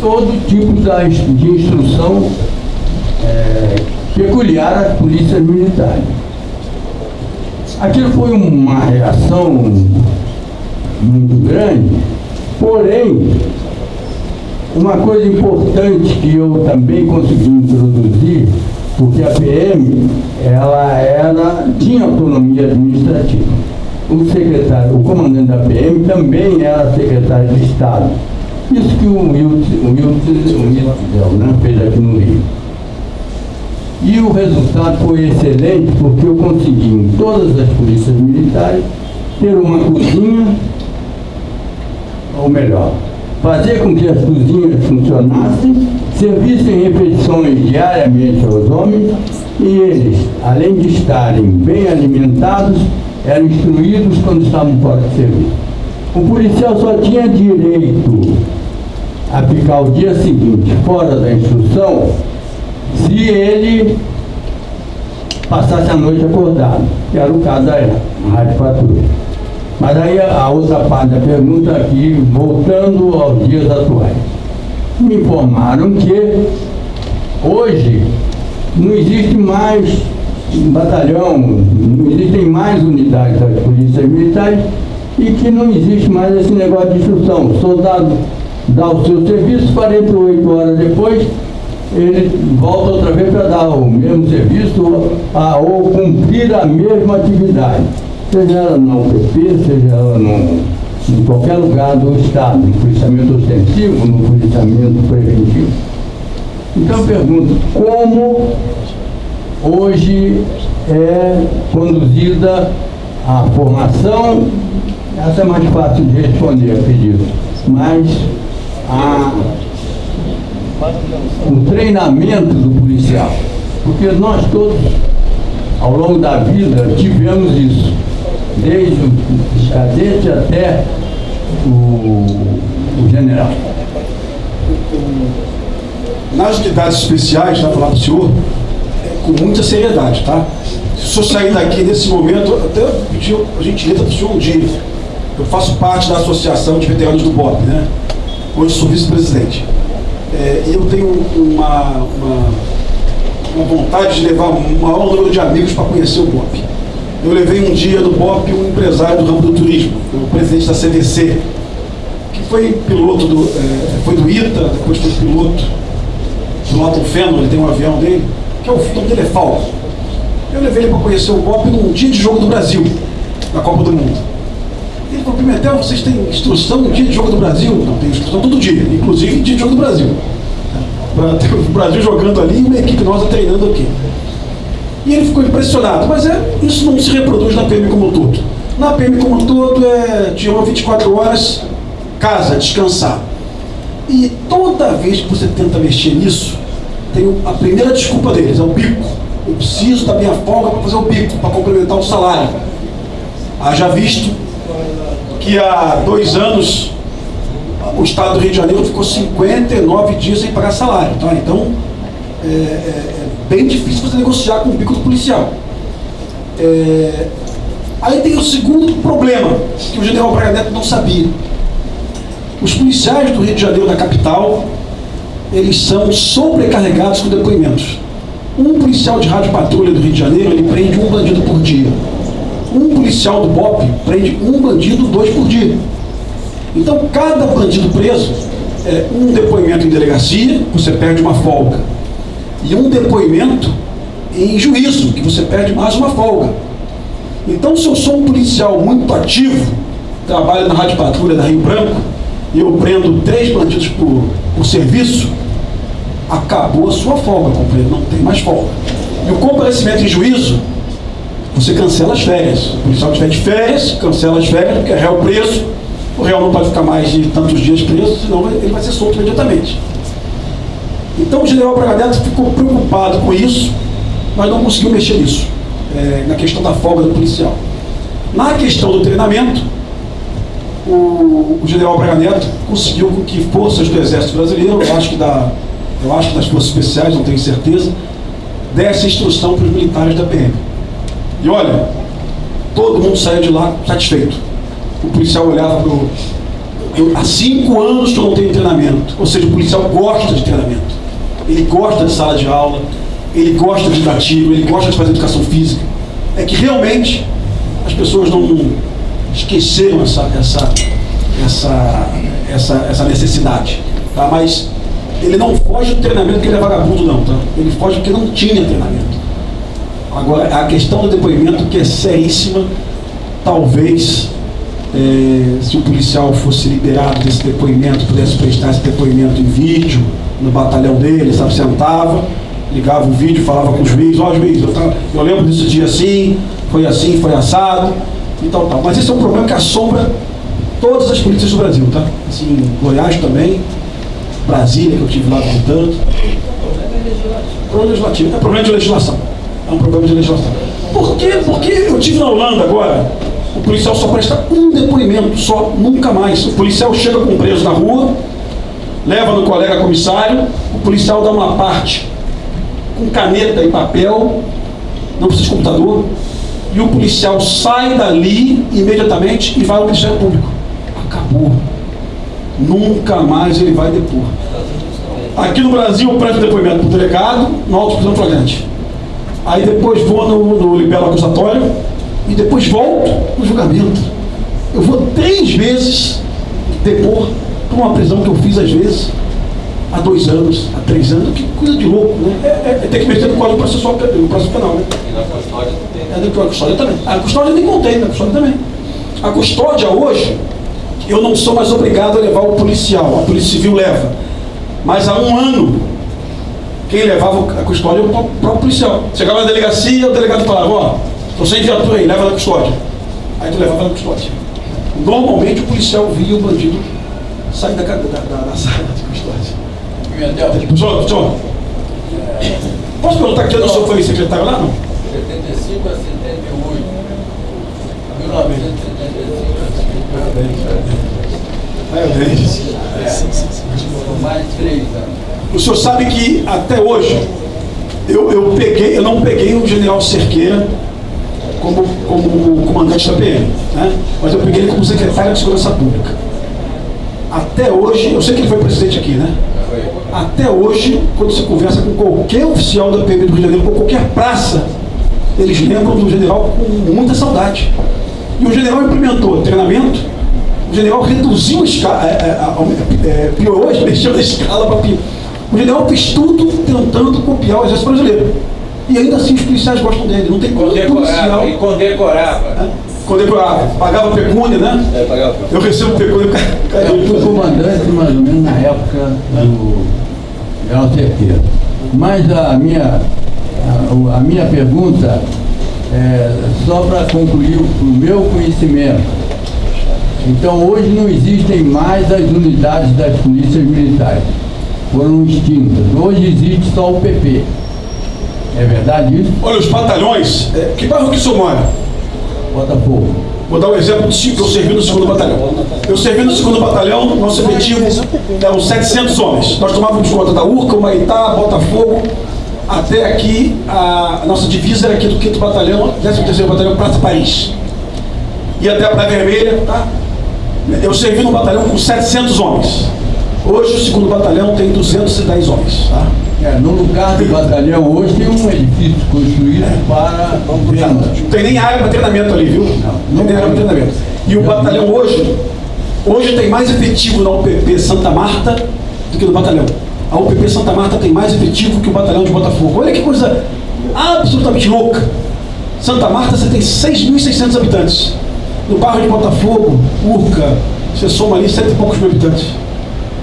todo tipo de instrução é, peculiar às polícias militares. Aquilo foi uma reação muito grande, porém, uma coisa importante que eu também consegui introduzir, porque a PM, ela era, tinha autonomia administrativa. O secretário, o comandante da PM também era secretário de Estado. Isso que o Wilson né, fez aqui no Rio. E o resultado foi excelente porque eu consegui em todas as polícias militares ter uma cozinha, ou melhor, fazer com que as cozinhas funcionassem, servissem refeições diariamente aos homens e eles, além de estarem bem alimentados, eram instruídos quando estavam fora de serviço. O policial só tinha direito a ficar o dia seguinte fora da instrução se ele passasse a noite acordado, que era o caso da Rádio Patrulha. Mas aí a outra parte da pergunta aqui, voltando aos dias atuais. Me informaram que hoje não existe mais batalhão, não existem mais unidades das polícias militares e que não existe mais esse negócio de instrução. O soldado dá o seu serviço, 48 horas depois, ele volta outra vez para dar o mesmo serviço ou, a- ou cumprir a mesma atividade, seja ela na UPP, seja ela no, em qualquer lugar do Estado, no policiamento ostensivo, no policiamento preventivo. Então eu pergunto, como hoje é conduzida a formação? Essa é mais fácil de responder, acredito. Mas a o treinamento do policial. Porque nós todos, ao longo da vida, tivemos isso. Desde o cadete até o, o general. Nas unidades especiais, já falar para o senhor, é com muita seriedade, tá? Se o senhor sair daqui nesse momento, até pedi a gentileza para o senhor um dia. Eu faço parte da Associação de Veteranos do BOP, né? Onde sou vice-presidente. É, eu tenho uma, uma, uma vontade de levar o maior número de amigos para conhecer o BOP. Eu levei um dia no BOP um empresário do ramo do turismo, o presidente da CVC, que foi piloto do, é, foi do ITA, depois foi piloto do Norton Fennon, ele tem um avião dele, que é o nome dele é Falso. Eu levei ele para conhecer o BOP num dia de jogo do Brasil, na Copa do Mundo. Ele falou, Pimentel, vocês têm instrução no dia de jogo do Brasil? Não, tem instrução todo dia, inclusive dia de jogo do Brasil. para ter o Brasil jogando ali e uma equipe nossa treinando aqui. E ele ficou impressionado, mas é, isso não se reproduz na PM como um todo. Na PM como um todo é de 1 a 24 horas, casa, descansar. E toda vez que você tenta mexer nisso, tem a primeira desculpa deles, é o bico. Eu preciso da minha folga para fazer o bico, para complementar o salário. Haja visto que há dois anos o Estado do Rio de Janeiro ficou 59 dias sem pagar salário. Tá? Então, é, é, é bem difícil você negociar com o bico do policial. É, aí tem o segundo problema, que o general Braga Neto não sabia. Os policiais do Rio de Janeiro, da capital, eles são sobrecarregados com depoimentos. Um policial de rádio patrulha do Rio de Janeiro, ele prende um bandido por dia. Um policial do BOP prende um bandido, dois por dia. Então, cada bandido preso, é um depoimento em delegacia, você perde uma folga. E um depoimento em juízo, que você perde mais uma folga. Então, se eu sou um policial muito ativo, trabalho na Rádio Patrulha da Rio Branco, e eu prendo três bandidos por, por serviço, acabou a sua folga, companheiro, não tem mais folga. E o comparecimento em juízo, você cancela as férias. O policial que estiver de férias, cancela as férias, porque é réu preso, o réu não pode ficar mais de tantos dias preso, senão ele vai ser solto imediatamente. Então o general Braga Neto ficou preocupado com isso, mas não conseguiu mexer nisso, é, na questão da folga do policial. Na questão do treinamento, o, o general Braga Neto conseguiu que forças do Exército Brasileiro, eu acho que da, eu acho que das forças especiais, não tenho certeza, desse instrução para os militares da PM. E olha, todo mundo saiu de lá satisfeito. O policial olhava para o. Há cinco anos que eu não tenho treinamento. Ou seja, o policial gosta de treinamento. Ele gosta de sala de aula, ele gosta de tiro, ele gosta de fazer educação física. É que realmente as pessoas não esqueceram essa, essa, essa, essa, essa necessidade. Tá? Mas ele não foge do treinamento porque ele é vagabundo, não. Tá? Ele foge porque não tinha treinamento. Agora, a questão do depoimento, que é seríssima, talvez, é, se o policial fosse liberado desse depoimento, pudesse prestar esse depoimento em vídeo, no batalhão dele, sabe, sentava, ligava o vídeo, falava com o juiz, ó oh, juiz, eu, eu lembro desse dia assim, foi assim, foi assado, e tal, tal. Mas esse é um problema que assombra todas as polícias do Brasil, tá? Assim, Goiás também, Brasília, que eu tive lá visitando. Problema legislativo, é problema de legislação. É um problema de legislação. Por quê? Porque eu tive na Holanda agora, o policial só presta um depoimento, só, nunca mais. O policial chega com um preso na rua, leva no colega comissário, o policial dá uma parte com caneta e papel, não precisa de computador, e o policial sai dali imediatamente e vai ao Ministério Público. Acabou. Nunca mais ele vai depor. Aqui no Brasil eu presto depoimento para o delegado, no auto prisão flagrante. Aí depois vou no, no libelo acusatório e depois volto no julgamento. Eu vou três vezes depor para uma prisão que eu fiz às vezes há dois anos, há três anos, que coisa de louco, né? É, é, é ter que mexer no código processual, no processo penal, né? E na custódia também. É, na custódia também. A custódia nem contei, na custódia também. A custódia hoje, eu não sou mais obrigado a levar o policial, a Polícia Civil leva. Mas há um ano, quem levava a custódia é o próprio policial. Chegava na delegacia, o delegado falava, ó, estou sem viatura aí, leva na custódia. Aí tu levava na custódia. Normalmente o policial via o bandido sair da, da, da, da sala de custódia. Professor, professor, posso perguntar que ano o senhor foi secretário lá, não? 75 a 78. 1975 a 78. Mais de três anos. O senhor sabe que até hoje eu, eu peguei, eu não peguei o general Cerqueira como, como comandante da PM, né? mas eu peguei ele como secretário de Segurança Pública. Até hoje, eu sei que ele foi presidente aqui, né? Até hoje, quando você conversa com qualquer oficial da PM do Rio de Janeiro, com qualquer praça, eles lembram do general com muita saudade. E o general implementou treinamento, o general reduziu a escala, é, é, é, piorou, mexeu na escala para. O general fez tudo tentando copiar o exército brasileiro. E ainda assim os policiais gostam dele, não tem condecorava, E condecorava. É, condecorava, pagava pecúnia, né? É, pagava Eu recebo pecúnia. Eu fui comandante mais ou menos na época do É uma certeza. Mas a minha, a, a minha pergunta é só para concluir o meu conhecimento. Então hoje não existem mais as unidades das polícias militares. Foram extintas. Hoje existe só o PP. É verdade isso? Olha, os batalhões, é, que bairro que o senhor mora? Botafogo. Vou dar um exemplo de que eu servi no segundo batalhão. Eu servi no segundo batalhão, nosso efetivo eram 700 homens. Nós tomávamos conta da Urca, Humaitá, Botafogo, até aqui, a, a nossa divisa era aqui do 5 Batalhão, 13º Batalhão, Praça Paris. E até a Praia Vermelha, tá? Eu servi no batalhão com 700 homens. Hoje o segundo batalhão tem 210 homens, tá? É, no lugar do batalhão hoje tem um edifício construído para venda. Não tem nem área para treinamento ali, viu? Não, não tem área para treinamento. E o batalhão hoje, hoje tem mais efetivo na UPP Santa Marta do que no batalhão. A UPP Santa Marta tem mais efetivo que o batalhão de Botafogo. Olha que coisa absolutamente louca. Santa Marta você tem 6.600 habitantes. No bairro de Botafogo, Urca, você soma ali cento e poucos mil habitantes.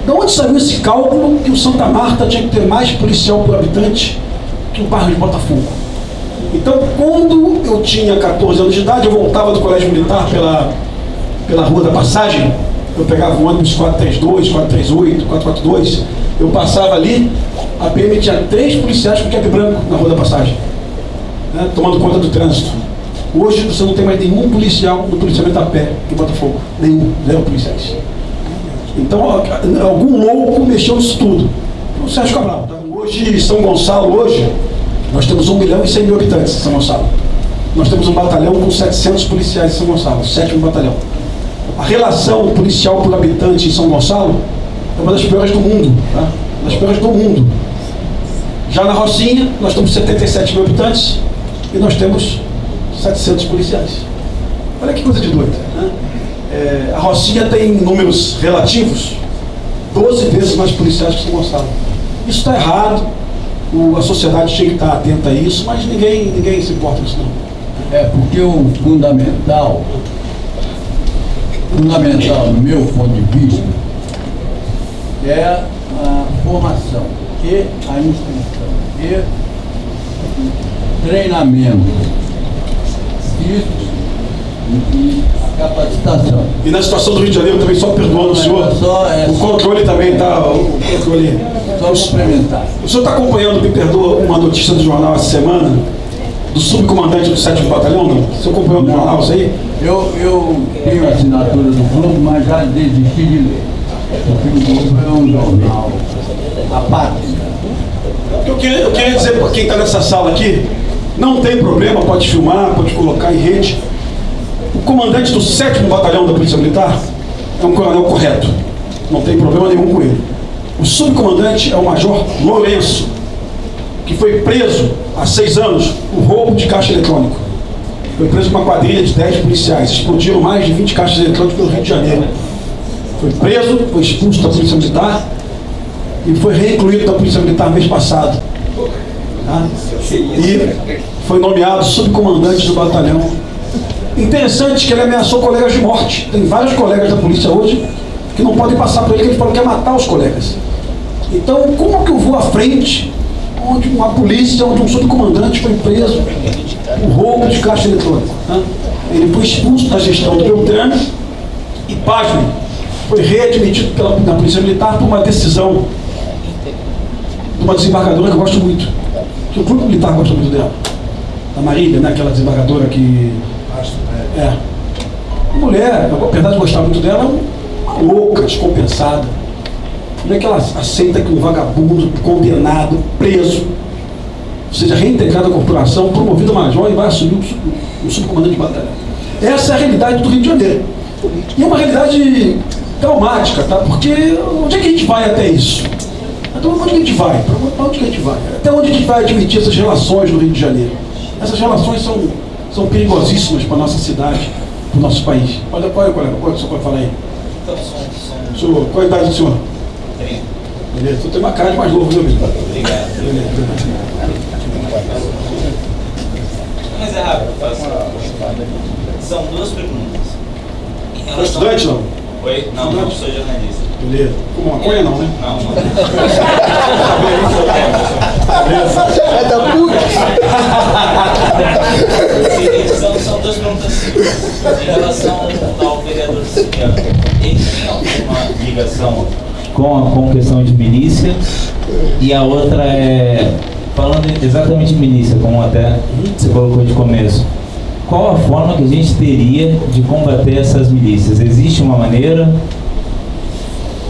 De onde saiu esse cálculo que o Santa Marta tinha que ter mais policial por habitante que o bairro de Botafogo? Então, quando eu tinha 14 anos de idade, eu voltava do colégio militar pela, pela Rua da Passagem, eu pegava o ônibus 432, 438, 442, eu passava ali, a PM tinha três policiais com cap branco na Rua da Passagem, né, tomando conta do trânsito. Hoje você não tem mais nenhum policial no policiamento a pé em Botafogo. Nenhum, zero policiais. Então, algum louco mexeu nisso tudo. O Sérgio Cabral. Tá? Hoje, São Gonçalo, hoje, nós temos 1 milhão e 100 mil habitantes em São Gonçalo. Nós temos um batalhão com 700 policiais em São Gonçalo, o sétimo batalhão. A relação policial por habitante em São Gonçalo é uma das piores do mundo. Tá? Uma das piores do mundo. Já na Rocinha, nós temos 77 mil habitantes e nós temos 700 policiais. Olha que coisa de doida. Né? É, a Rocinha tem números relativos 12 vezes mais policiais que São Gonçalo. Isso está errado, o, a sociedade tinha que estar atenta a isso, mas ninguém, ninguém se importa com isso não. É, porque o fundamental, fundamental no meu ponto de vista, é a formação e a instrução e treinamento. Isso e a capacitação. E na situação do Rio de Janeiro também, só perdoando o senhor, o controle também está. O controle. Só complementar. O senhor está acompanhando, me perdoa, uma notícia do jornal essa semana, do subcomandante do 7 Batalhão, não? O senhor acompanhou no jornal isso aí? Eu, eu tenho a assinatura do grupo, mas já desisti de ler. Porque o grupo é um jornal apático. Eu queria, eu queria dizer para quem está nessa sala aqui, não tem problema, pode filmar, pode colocar em rede. Comandante do 7 Batalhão da Polícia Militar é um coronel correto. Não tem problema nenhum com ele. O subcomandante é o Major Lourenço, que foi preso há seis anos por roubo de caixa eletrônico. Foi preso com uma quadrilha de 10 policiais. Explodiram mais de 20 caixas eletrônicas pelo Rio de Janeiro. Foi preso, foi expulso da Polícia Militar e foi reincluído da Polícia Militar mês passado. Tá? E foi nomeado subcomandante do batalhão Interessante que ele ameaçou colegas de morte. Tem vários colegas da polícia hoje que não podem passar por ele, que ele falou que quer matar os colegas. Então, como que eu vou à frente, onde uma polícia, onde um subcomandante foi preso por roubo de caixa eletrônica? Né? Ele foi expulso da gestão do Beltrano e, pasmem, foi readmitido pela, na Polícia Militar por uma decisão de uma desembargadora que eu gosto muito. Que o Clube Militar gosta muito dela. Da Marília, né? aquela desembargadora que é. Mulher, apesar de gostar muito dela, é uma louca, descompensada. Como é que ela aceita que um vagabundo, condenado, preso, seja reintegrado à corporação, promovido a major e vai assumir o, sub, o subcomandante de batalha? Essa é a realidade do Rio de Janeiro. E é uma realidade traumática, tá? Porque onde é que a gente vai até isso? Então, onde que a gente vai? Para onde que a gente vai? Até onde a gente vai admitir essas relações no Rio de Janeiro? Essas relações são são perigosíssimas para a nossa cidade, para o nosso país. Olha, qual é, colega? Qual é o senhor pode falar aí? Senhor, qual é a idade do senhor? 30. Beleza, tu tem uma cara de mais novo, viu, amigo? Obrigado. Mas é rápido, faço. São duas perguntas. Foi estudante, não? Oi? Não, não sou jornalista. Beleza. Com maconha não, né? Não, não. É da São, são duas perguntas simples. Em relação ao vereador Siciliano, ele tem alguma ligação com a com questão de milícia? E a outra é, falando exatamente de milícia, como até você colocou de começo, qual a forma que a gente teria de combater essas milícias? Existe uma maneira?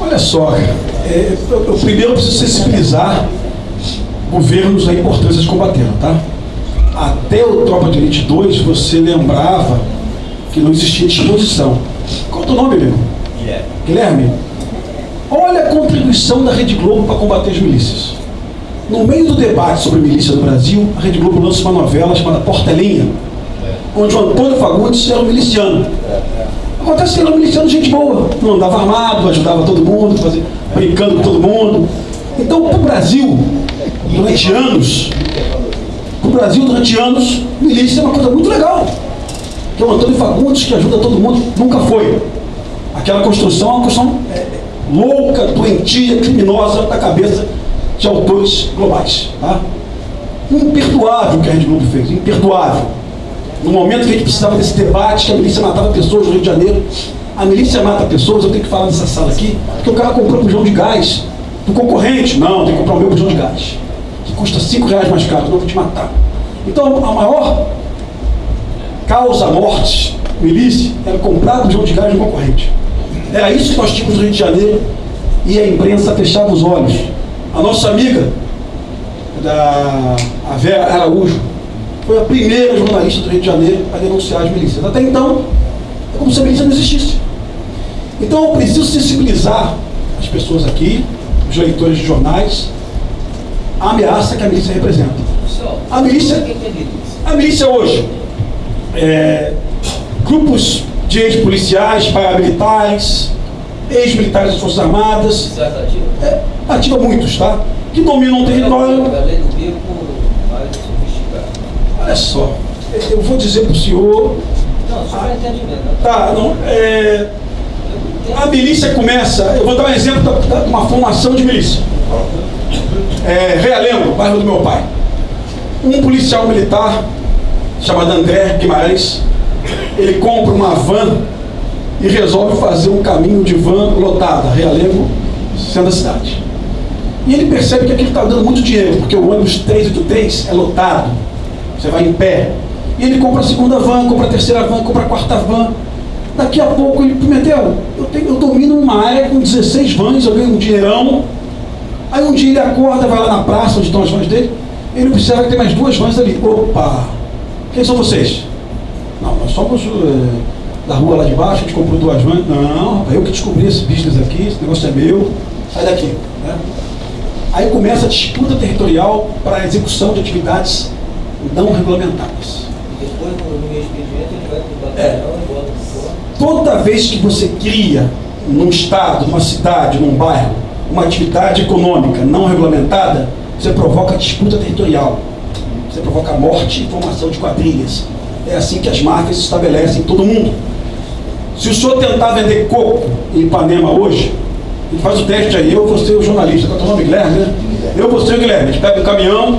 Olha só, cara, é, eu, eu primeiro preciso sensibilizar governos a importância de combater, tá? Até o Tropa de Elite 2, você lembrava que não existia disposição. Qual é o teu nome, Guilherme? Guilherme. Guilherme, olha a contribuição da Rede Globo para combater as milícias. No meio do debate sobre milícia no Brasil, a Rede Globo lança uma novela chamada Portelinha, onde o Antônio Fagundes era um miliciano. Acontece que ele era um miliciano de gente boa, não andava armado, ajudava todo mundo, fazia, brincando com todo mundo. Então, para o Brasil, durante anos, para o Brasil, durante anos, milícia é uma coisa muito legal. Que o Antônio Fagundes, que ajuda todo mundo, nunca foi. Aquela construção é uma construção é, louca, doentia, criminosa da cabeça de autores globais. Tá? Imperdoável o que a Rede Globo fez, imperdoável. No momento que a gente precisava desse debate, que a milícia matava pessoas no Rio de Janeiro, a milícia mata pessoas, eu tenho que falar nessa sala aqui, porque o cara comprou um bujão de gás do concorrente. Não, tem que comprar o meu bujão de gás, que custa 5 reais mais caro, não vou te matar. Então, a maior causa morte, milícia, era comprar o bujão de gás do concorrente. Era isso que nós tínhamos no Rio de Janeiro e a imprensa fechava os olhos. A nossa amiga, da, a Vera Araújo, foi a primeira jornalista do Rio de Janeiro a denunciar as milícias. Até então, é como se a milícia não existisse. Então eu preciso sensibilizar as pessoas aqui, os leitores de jornais, a ameaça que a milícia representa. A milícia, a milícia hoje, é, grupos de ex-policiais, paramilitares, ex-militares das Forças Armadas, é, ativa muitos, tá? Que dominam o território. Olha só, eu vou dizer para o senhor. Não, só. Tá, não, é, a milícia começa, eu vou dar um exemplo de uma formação de milícia. É, Realengo, bairro do meu pai. Um policial militar, chamado André Guimarães, ele compra uma van e resolve fazer um caminho de van lotada, Realengo, sendo a cidade. E ele percebe que aquilo está dando muito dinheiro, porque o ônibus 383 é lotado. Você vai em pé. E ele compra a segunda van, compra a terceira van, compra a quarta van. Daqui a pouco ele, Pimentel, eu, eu domino uma área com 16 vans, eu ganho um dinheirão. Aí um dia ele acorda, vai lá na praça onde estão as vans dele, ele observa que tem mais duas vans ali. Opa! Quem são vocês? Não, nós somos eh, da rua lá de baixo, a gente comprou duas vans. Não, rapaz, eu que descobri esse business aqui, esse negócio é meu, sai daqui. Né? Aí começa a disputa territorial para a execução de atividades não regulamentadas. Depois, no meu expediente, ele vai para É. Toda vez que você cria num estado, numa cidade, num bairro, uma atividade econômica não regulamentada, você provoca disputa territorial. Você provoca morte e formação de quadrilhas. É assim que as máfias se estabelecem em todo mundo. Se o senhor tentar vender coco em Ipanema hoje, ele faz o teste aí, eu vou ser o jornalista, qual é o teu nome, Guilherme, né? Eu vou ser o Guilherme. A gente pega um caminhão,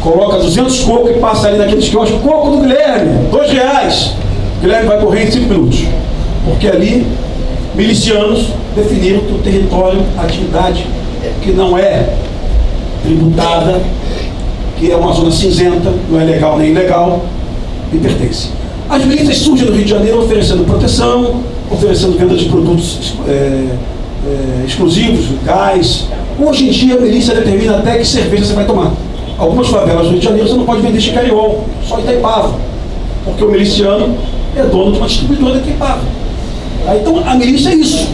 coloca 200 cocos e passa ali naqueles quiosques, coco do Guilherme, dois reais. O Guilherme vai correr em cinco minutos. Porque ali, milicianos definiram que o território, a atividade que não é tributada, que é uma zona cinzenta, não é legal nem ilegal, e pertence. As milícias surgem no Rio de Janeiro oferecendo proteção, oferecendo venda de produtos é, é, exclusivos, gás. Hoje em dia a milícia determina até que cerveja você vai tomar. Algumas favelas do Rio de Janeiro você não pode vender chicariol, só Itaipava. Porque o miliciano é dono de uma distribuidora de Itaipava. Então a milícia é isso.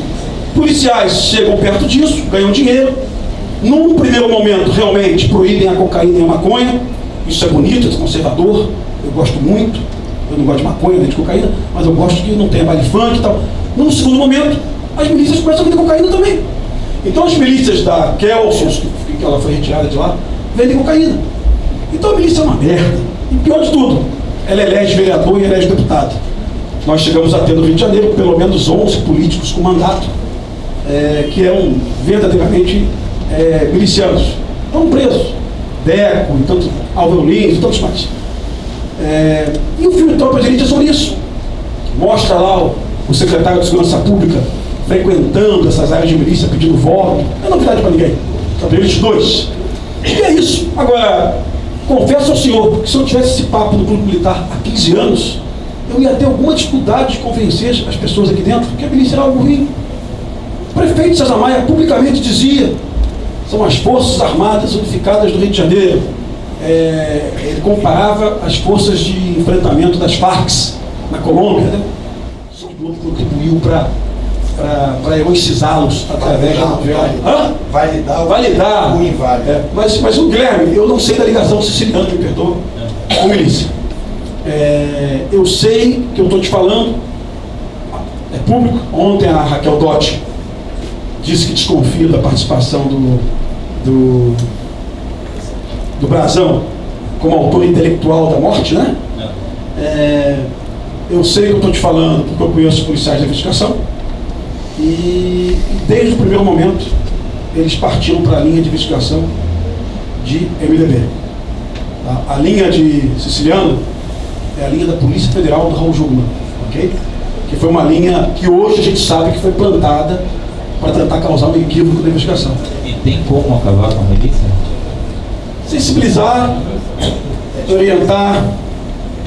Policiais chegam perto disso, ganham dinheiro. Num primeiro momento, realmente proíbem a cocaína e a maconha. Isso é bonito, é conservador. Eu gosto muito. Eu não gosto de maconha nem de cocaína, mas eu gosto que não tenha baile funk e tal. Num segundo momento, as milícias começam a vender cocaína também. Então as milícias da Kelsos, que ela foi retirada de lá, vendem cocaína. Então a milícia é uma merda. E pior de tudo, ela elege vereador e elege deputado. nós chegamos a ter no Rio de Janeiro pelo menos 11 políticos com mandato, é, que eram verdadeiramente é, milicianos. Estão presos. Deco, e tantos, Álvaro Lins e tantos mais. É, e o filme Tropa de Elite é sobre isso. Mostra lá o, o secretário de Segurança Pública frequentando essas áreas de milícia, pedindo voto. Não é novidade para ninguém. Tropa de Elite 2. E é isso. Agora, confesso ao senhor que se eu tivesse esse papo no Clube Militar há 15 anos, eu ia ter alguma dificuldade de convencer as pessoas aqui dentro que a milícia era algo ruim. O prefeito César Maia publicamente dizia são as Forças Armadas Unificadas do Rio de Janeiro. É, ele comparava as forças de enfrentamento das Farc na Colômbia. Né? O Globo contribuiu para para heroicizá-los através da novela. Validar, validar o inválido. É, mas, mas o Guilherme, eu não sei da ligação siciliana, me perdoa, com milícia. É, eu sei que eu estou te falando, é público. Ontem a Raquel Dotti disse que desconfia da participação do, do, do Brazão como autor intelectual da morte, né? É, eu sei que eu estou te falando porque eu conheço os policiais da investigação e, desde o primeiro momento eles partiram para a linha de investigação de MDB. A, a, linha de Siciliano é a linha da Polícia Federal do Raul Jugman, ok? Que foi uma linha que hoje a gente sabe que foi plantada para tentar causar um equívoco na investigação. E tem como acabar com a milícia? Sensibilizar, orientar,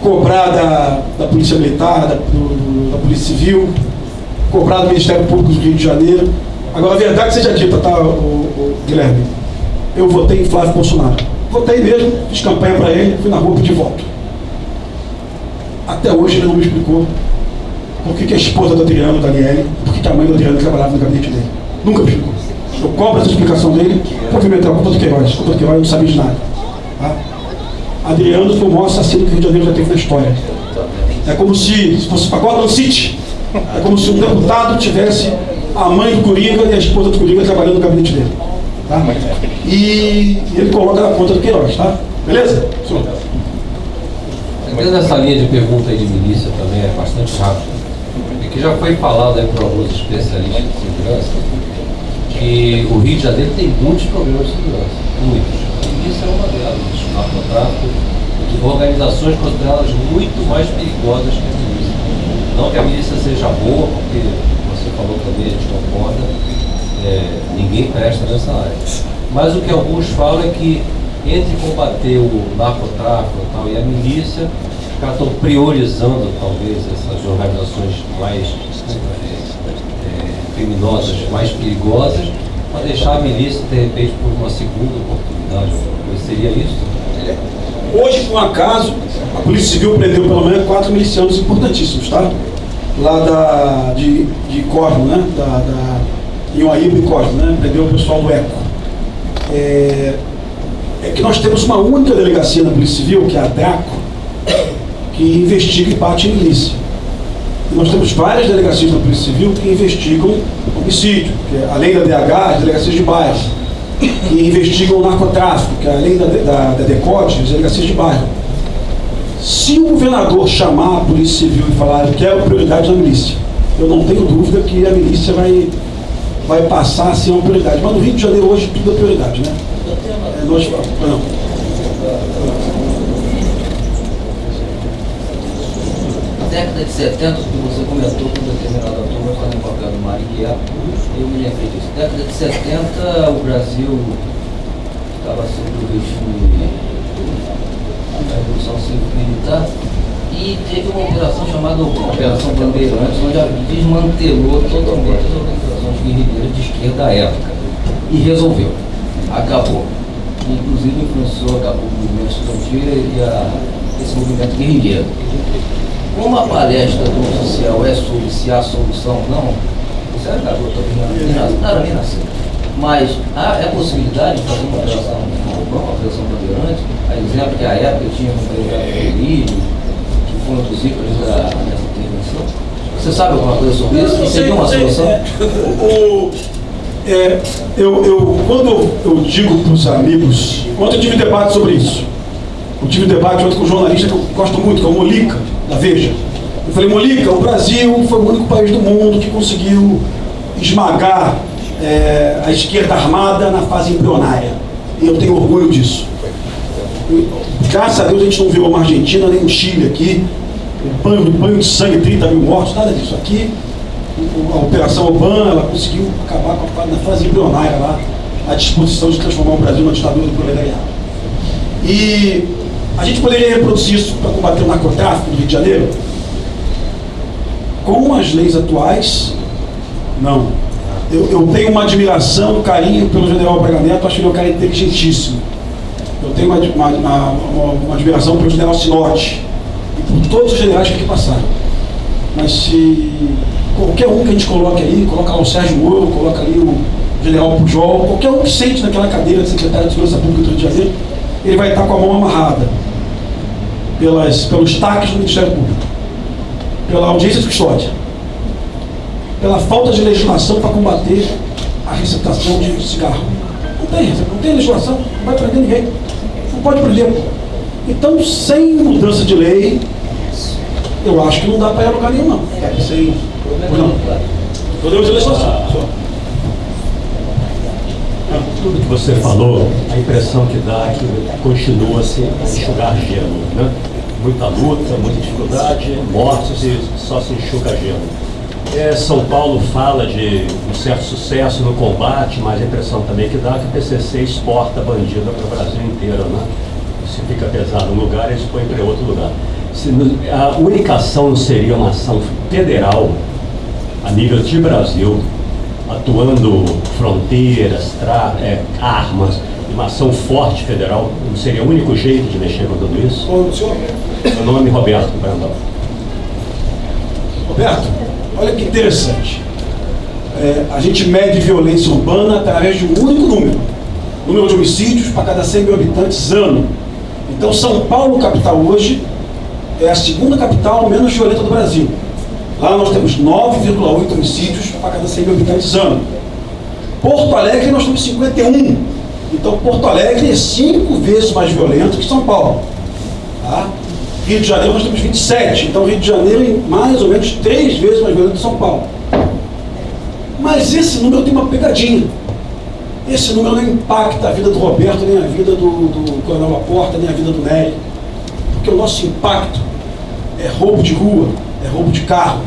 cobrar da, da Polícia Militar, da, do, da Polícia Civil, cobrar do Ministério Público do Rio de Janeiro. Agora, a verdade seja dita, tá, o, o Guilherme? Eu votei em Flávio Bolsonaro. Votei mesmo, fiz campanha para ele, fui na rua pedir voto. Até hoje ele não me explicou por que, que a esposa do Adriano, Daniele, por que, que a mãe do Adriano trabalhava no gabinete dele. Nunca me explicou. Eu cobro essa explicação dele por Pimentel, culpa do Queiroz. Culpa do Queiroz não sabia de nada. Tá? Adriano foi o maior assassino que o Rio de Janeiro já teve na história. É como se, se fosse para Gotham City, é como se um deputado tivesse a mãe do Coringa e a esposa do Coringa trabalhando no gabinete dele. Tá? E, ele coloca na conta do Queiroz, tá? Beleza? Senhor. Essa linha de pergunta aí de milícia também é bastante rápida que já foi falado aí por alguns especialistas de segurança, que o Rio de Janeiro tem muitos problemas de segurança, muitos. E isso é uma delas, o narcotráfico, de organizações consideradas muito mais perigosas que a milícia. Não que a milícia seja boa, porque você falou também, a gente concorda, é, ninguém presta nessa área. Mas o que alguns falam é que entre combater o narcotráfico e, tal, e a milícia, os caras estão priorizando, talvez, essas organizações mais é, é, criminosas, mais perigosas, para deixar a milícia, de repente, por uma segunda oportunidade. Seria isso? Hoje, por um acaso, a Polícia Civil prendeu pelo menos quatro milicianos importantíssimos, tá? Lá da, de, de Cosmo, né? Da, da, em Uaíba e Cosmo, né? Prendeu o pessoal do ECO. É, é que nós temos uma única delegacia na Polícia Civil, que é a DRACO, que investiga e bate em milícia. Nós temos várias delegacias da Polícia Civil que investigam homicídio, que é, além da DH, as delegacias de bairro, que investigam o narcotráfico, que é, além da, da, da DECODE, as delegacias de bairro. Se o governador chamar a Polícia Civil e falar que é prioridade da milícia, eu não tenho dúvida que a milícia vai, vai passar a ser uma prioridade. Mas no Rio de Janeiro hoje tudo é prioridade, né? É, nós, não. década de 70, que você comentou com determinada do Marighella, eu me lembrei disso. Década de 70, o Brasil estava sob o regime da Revolução Civil-Militar e teve uma operação chamada Operação Bandeirantes, onde desmantelou totalmente as organizações guerrilheiras de esquerda à época. E resolveu. Acabou. Inclusive influenciou, acabou o movimento estudantil e a, esse movimento guerrilheiro. Como a palestra do oficial é sobre se há solução ou não, você garota, não era nem nascer. Mas há é possibilidade de fazer uma operação uma operação bandeirante, a exemplo que a época tinha um delegado que foi um dos ícones dessa intervenção. Você sabe alguma coisa sobre isso? E seria uma solução? É, o, é, eu, eu, quando eu digo para os amigos, ontem eu tive debate sobre isso. Eu tive debate ontem com um jornalista que eu gosto muito, que é o Molica, da Veja. Eu falei, Molica, o Brasil foi o único país do mundo que conseguiu esmagar é, a esquerda armada na fase embrionária. E eu tenho orgulho disso. Graças a Deus a gente não virou uma Argentina nem um Chile aqui, um banho, um banho de sangue, 30 mil mortos, nada disso. Aqui, a Operação Obama, ela conseguiu acabar com a, na fase embrionária lá, a disposição de transformar o Brasil numa ditadura do proletariado. E a gente poderia reproduzir isso para combater o narcotráfico no Rio de Janeiro? Com as leis atuais, não. Eu, eu tenho uma admiração, um carinho pelo general Braga Neto, acho que ele é um cara inteligentíssimo. Eu tenho uma, uma, uma, uma admiração pelo general Sinote e por todos os generais que aqui passaram. Mas se qualquer um que a gente coloque aí, coloca lá o Sérgio Moro, coloca ali o general Pujol, qualquer um que sente naquela cadeira de secretário de Segurança Pública do Rio de Janeiro, ele vai estar com a mão amarrada pelas, pelos taques do Ministério Público, pela audiência de custódia, pela falta de legislação para combater a receptação de cigarro. Não tem, não tem legislação, não vai prender ninguém. Não pode prender. Então, sem mudança de lei, eu acho que não dá para ir a lugar nenhum, não. Sem, não. Podemos de legislação. Tudo que você falou, a impressão que dá é que continua-se a enxugar gelo. Né? Muita luta, muita dificuldade, mortos e só se enxuga gelo. É, São Paulo fala de um certo sucesso no combate, mas a impressão também que dá é que o PCC exporta bandida para o Brasil inteiro. Né? Se fica pesado num lugar, eles põem para outro lugar. Se, a única ação seria uma ação federal a nível de Brasil, atuando fronteiras, é, armas, uma ação forte federal, não seria o único jeito de mexer com tudo isso? Senhor? Meu nome é Roberto Brandão. Roberto, olha que interessante. É, a gente mede violência urbana através de um único número. Número de homicídios para cada 100 mil habitantes ano. Então, São Paulo, capital hoje, é a segunda capital menos violenta do Brasil. Lá nós temos 9,8 homicídios para cada 100 mil habitantes ano. Porto Alegre nós temos 51. Então Porto Alegre é cinco vezes mais violento que São Paulo. Tá? Rio de Janeiro nós temos 27. Então Rio de Janeiro é mais ou menos três vezes mais violento que São Paulo. Mas esse número tem uma pegadinha. Esse número não impacta a vida do Roberto, nem a vida do, do Coronel Laporta, nem a vida do Nery. Porque o nosso impacto é roubo de rua, é roubo de carro.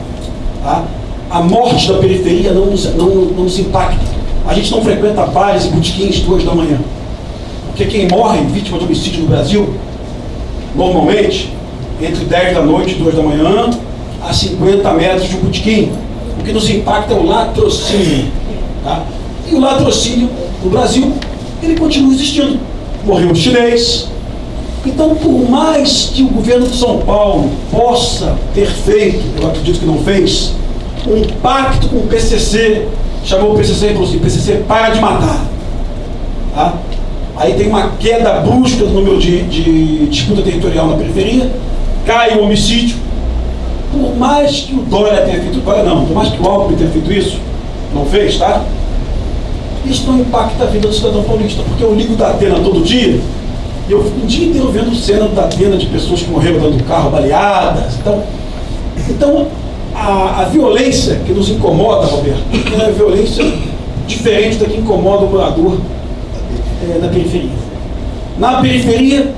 Tá? A morte da periferia não nos, não, não nos impacta. A gente não frequenta bares e botiquins duas da manhã. Porque quem morre vítima de homicídio no Brasil, normalmente, entre 10 da noite e 2 da manhã, a 50 metros de um botiquim. O que nos impacta é o latrocínio. Tá? E o latrocínio no Brasil, ele continua existindo. Morreu um chinês, então, por mais que o governo de São Paulo possa ter feito, eu acredito que não fez, um pacto com o PCC, chamou o PCC e falou assim, PCC, para de matar. Tá? Aí tem uma queda brusca do número de, de disputa territorial na periferia, cai o homicídio. Por mais que o Dória tenha feito, Dória não, por mais que o Alckmin tenha feito isso, não fez, tá? Isso não impacta a vida do cidadão paulista, porque eu ligo da Atena todo dia, e eu fico o dia inteiro vendo cena da pena de pessoas que morreram dentro do carro, baleadas. Então, então a, a violência que nos incomoda, Roberto, é a violência diferente da que incomoda o morador é, da periferia. Na periferia,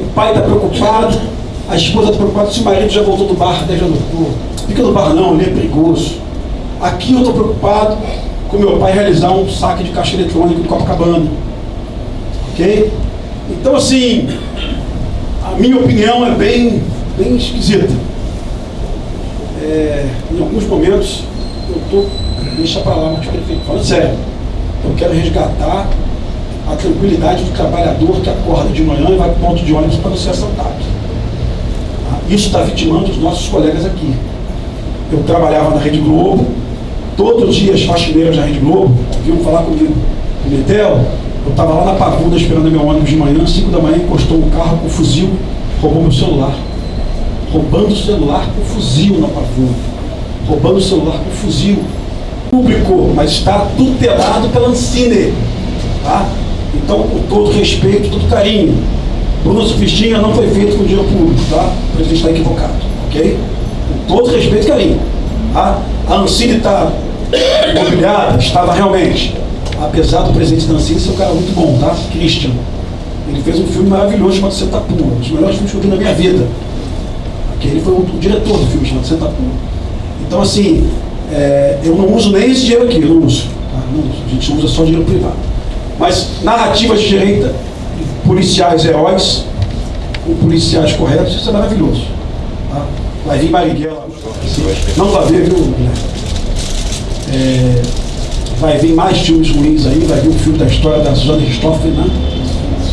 o pai está preocupado, a esposa está preocupada se o marido já voltou do bar 10 da noite. Fica no bar não, ele é perigoso. Aqui eu estou preocupado com meu pai realizar um saque de caixa eletrônica em Copacabana. Ok? Então, assim, a minha opinião é bem, bem esquisita. É, em alguns momentos, eu estou, deixa para lá, mas prefeito, falando sério, eu quero resgatar a tranquilidade do trabalhador que acorda de manhã e vai para o ponto de ônibus para não ser assaltado. Isso está vitimando os nossos colegas aqui. Eu trabalhava na Rede Globo, todos os dias faxineiras da Rede Globo vinham falar comigo, Metel, eu estava lá na Papuda esperando meu ônibus de manhã, 5 da manhã, encostou um carro com fuzil, roubou meu celular. Roubando o celular com fuzil na Papuda. Roubando o celular com fuzil. Público, mas está tutelado pela Ancine. Tá? Então, com todo respeito, todo carinho. Bruno Sufistinha não foi feito com dinheiro público, tá? O presidente está equivocado, ok? Com todo respeito e carinho. A, a Ancine está imobiliada, estava realmente. Apesar do presidente da Ancine ser um cara muito bom, tá? Christian. Ele fez um filme maravilhoso chamado Senta Pua, um dos melhores filmes que eu vi na minha vida. Que ele foi o, o diretor do filme chamado Senta Pua. Então, assim, é, eu não uso nem esse dinheiro aqui, eu não uso, tá? não. A gente usa só dinheiro privado. Mas narrativas de direita, policiais heróis, com policiais corretos, isso é maravilhoso. Tá? Vai vir Marighella. Não vai ver, viu? É, vai vir mais filmes ruins aí, vai vir o filme da história da Suzana Ristoffen, né?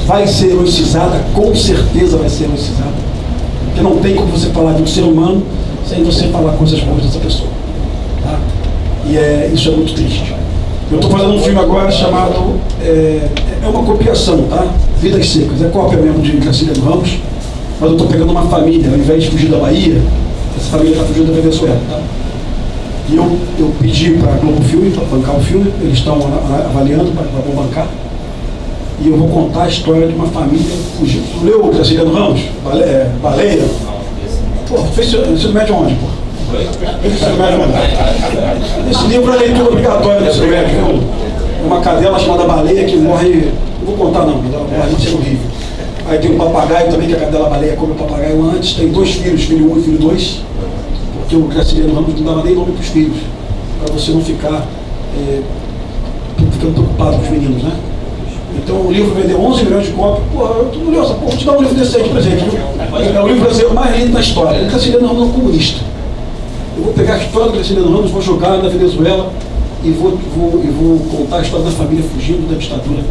Vai ser heroicizada, com certeza vai ser heroicizada. Porque não tem como você falar de um ser humano sem você falar coisas boas dessa pessoa. Tá? E é, isso é muito triste. Eu estou fazendo um filme agora chamado. É, é uma copiação, tá? Vidas Secas. É cópia mesmo de Graciliano Ramos. Mas eu estou pegando uma família, ao invés de fugir da Bahia, essa família está fugindo da Venezuela. Tá? E eu, eu pedi para a Globo Filme, para bancar o filme, eles estão avaliando para bancar. E eu vou contar a história de uma família fugindo. Tu leu Graciliano Ramos? Bale, é, Baleia? Pô, fez ensino médio onde, pô? Esse livro é leitura obrigatória desse médico. Viu? Uma cadela chamada baleia que morre. Não vou contar não, ela morre de ser horrível. Aí tem um papagaio também, que a cadela baleia come o papagaio antes. Tem dois filhos, filho um e filho dois. Porque o Graciliano Ramos não dava nem nome para os filhos. Para você não ficar é, ficando preocupado com os meninos, né? Então o livro vendeu 11 milhões de cópias. Porra, eu curioso, pô, vou te dar um livro aí de presente? É o livro brasileiro mais lindo da história. Graciliano Ramos é um comunista. Eu vou pegar a história do Graciliano Ramos, vou jogar na Venezuela e vou, vou, e vou contar a história da família fugindo da ditadura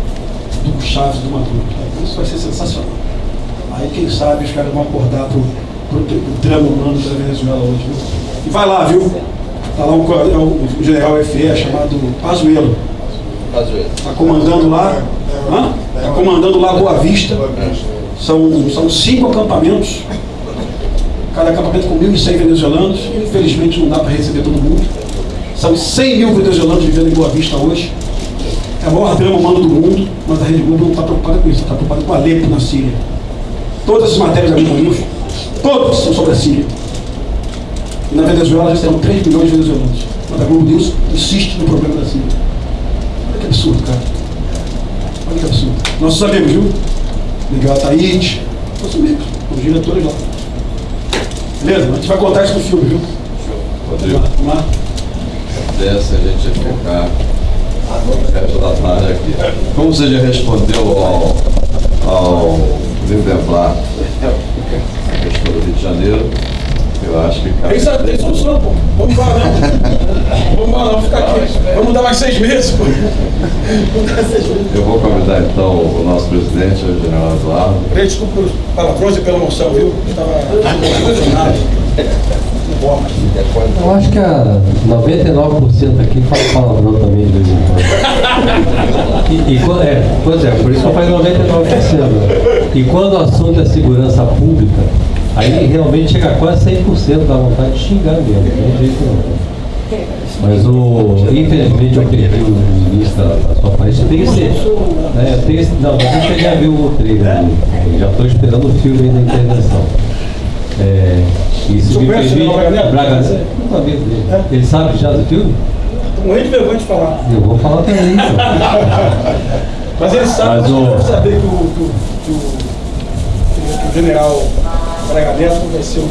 do Chaves e do Maduro. Tá? Isso vai ser sensacional. Aí quem sabe os caras vão acordar pro, pro, pro drama humano da Venezuela hoje, viu? E vai lá, viu? Tá lá um, é um general FE chamado Pazuello. Está comandando lá. Está comandando lá Boa Vista. São, são cinco acampamentos. Cada acampamento com 1.100 venezuelanos. Infelizmente não dá para receber todo mundo. São 100 mil venezuelanos vivendo em Boa Vista hoje. É o maior drama humano do mundo, mas a Rede Globo não está preocupada com isso, está preocupada com Alepo na Síria. Todas as matérias da Globo News, todas são sobre a Síria. E na Venezuela já terão 3 milhões de venezuelanos. Mas a Globo News insiste no problema da Síria. Olha que absurdo, cara. Olha que absurdo. Nossos amigos, viu? Miguel Ataíde, nossos amigos, os diretores lá. Beleza? A gente vai contar isso no filme, viu? Rodrigo. Vamos lá. Dessa a gente ia ficar o resto da tarde aqui. Como você já respondeu ao, ao Valdemar, a questão do Rio de Janeiro, eu acho que Tem, sa- tem solução, pô. Vamos embora, não. Vamos embora, não. Ficar aqui. Vamos dar mais seis meses, pô. Vamos dar seis meses. Eu vou convidar então o nosso presidente, o general Eduardo. Desculpa pelos palavrões e pela emoção, viu? Eu estava emocionado. Eu acho que a 99% aqui fala palavrão também de vez em quando. E, e é, pois é, por isso que eu falei 99%. E quando o assunto é segurança pública, aí realmente chega a quase 100% da vontade de xingar mesmo, não tem jeito não. Mas o, infelizmente eu perdi o início da, da sua parte. Tem que ser. É, tem esse, não, mas eu cheguei a ver o trailer. Já estou esperando o filme aí da intervenção. É, isso Você me o permite. Braga Neto? Braga Neto? Não sabia dele. Ele sabe já do filme? Morrendo de vergonha de falar. Eu vou falar também. então. Mas ele sabe, Mas mas o- saber que o, que o, que o, que o general Braga Neto ser o.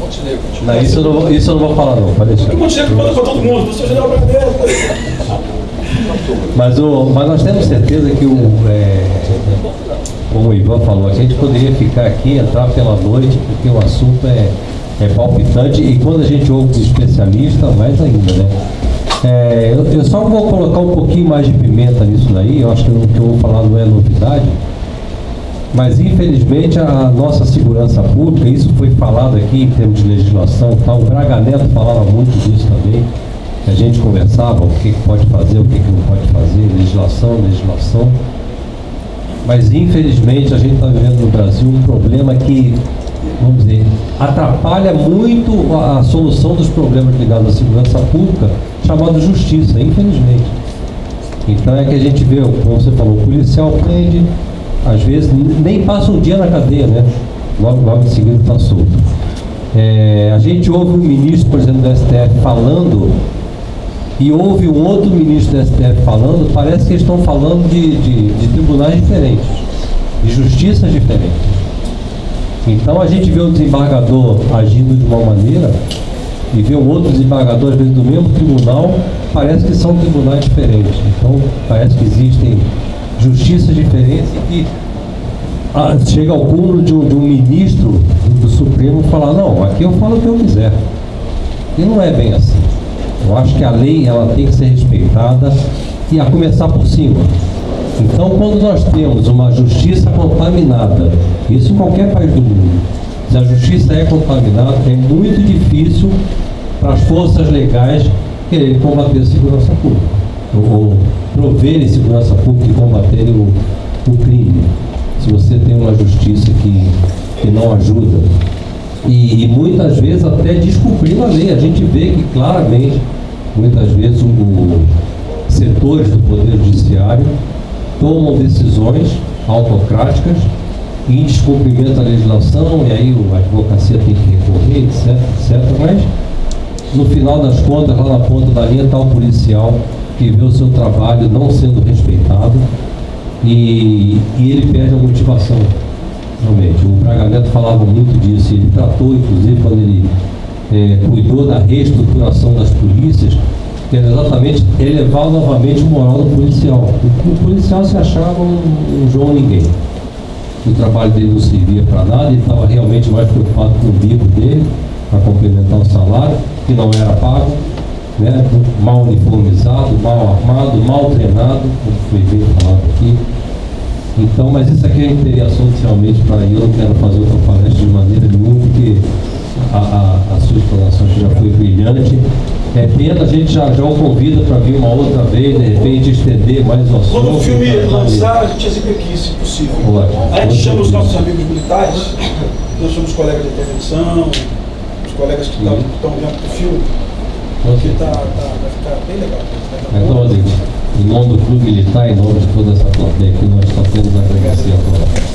Montenegro. Não, isso, eu não, vou- isso eu não vou falar não, pode deixar. O Montenegro manda pra todo mundo, você é o general Braga Neto. Mas, o, mas nós temos certeza que o, é, como o Ivan falou, a gente poderia ficar aqui, entrar pela noite, porque o assunto é, é palpitante e quando a gente ouve um especialista, mais ainda, né? É, eu, eu só vou colocar um pouquinho mais de pimenta nisso daí, eu acho que o que eu vou falar não é novidade, mas infelizmente a nossa segurança pública, isso foi falado aqui em termos de legislação, tal, o Braga Neto falava muito disso também, a gente conversava o que, pode fazer, o que, que não pode fazer, legislação, legislação. Mas infelizmente a gente está vivendo no Brasil um problema que, vamos dizer, atrapalha muito a, a solução dos problemas ligados à segurança pública, chamado justiça, infelizmente. Então é que a gente vê, como você falou, o policial prende, às vezes nem passa um dia na cadeia, né? Logo, logo em seguida está solto. É, a gente ouve um ministro, por exemplo, do STF falando e ouve um outro ministro do STF falando, parece que eles estão falando de, de, de tribunais diferentes, de justiças diferentes. Então a gente vê o desembargador agindo de uma maneira e vê um outro desembargador, às vezes, do mesmo tribunal, parece que são tribunais diferentes. Então parece que existem justiças diferentes e que ah, chega ao cúmulo de um, de um ministro do, Supremo falar, não, aqui eu falo o que eu quiser. E não é bem assim. Eu acho que a lei ela tem que ser respeitada e a começar por cima. Então, quando nós temos uma justiça contaminada, isso em qualquer país do mundo, se a justiça é contaminada, é muito difícil para as forças legais quererem combater a segurança pública, ou proverem segurança pública e combaterem o, o crime. Se você tem uma justiça que, que não ajuda, e, e, muitas vezes até descumprindo a lei. A gente vê que claramente, muitas vezes, o, o setores do Poder Judiciário tomam decisões autocráticas em descumprimento da legislação, e aí a advocacia tem que recorrer, etc, etc. Mas, no final das contas, lá na ponta da linha está o policial que vê o seu trabalho não sendo respeitado e, e ele perde a motivação realmente. O Braga Neto falava muito disso, ele tratou, inclusive, quando ele é, cuidou da reestruturação das polícias, que era exatamente elevar novamente o moral do policial. O, o policial se achava um, um João Ninguém. O trabalho dele não servia para nada, ele estava realmente mais preocupado com o bico dele, para complementar o salário, que não era pago, né, mal uniformizado, mal armado, mal treinado, como foi bem falado aqui. Então, mas isso aqui a gente teria assunto realmente para eu não quero fazer outra palestra de maneira nenhuma, porque a, a, a sua explanação aqui já foi brilhante. É pena, a gente já, já o convida para vir uma outra vez, de repente estender mais o assunto. Quando o filme lançar, a gente exige aqui, se possível. A gente chama os nossos amigos militares, nós somos colegas de intervenção, os colegas que estão vendo o filme, então, tá, tá, vai ficar tá bem legal. Né? Tá então, Rodrigo, em nome do Clube Militar, em nome de toda essa plateia aqui, nós só temos a agradecer a todos.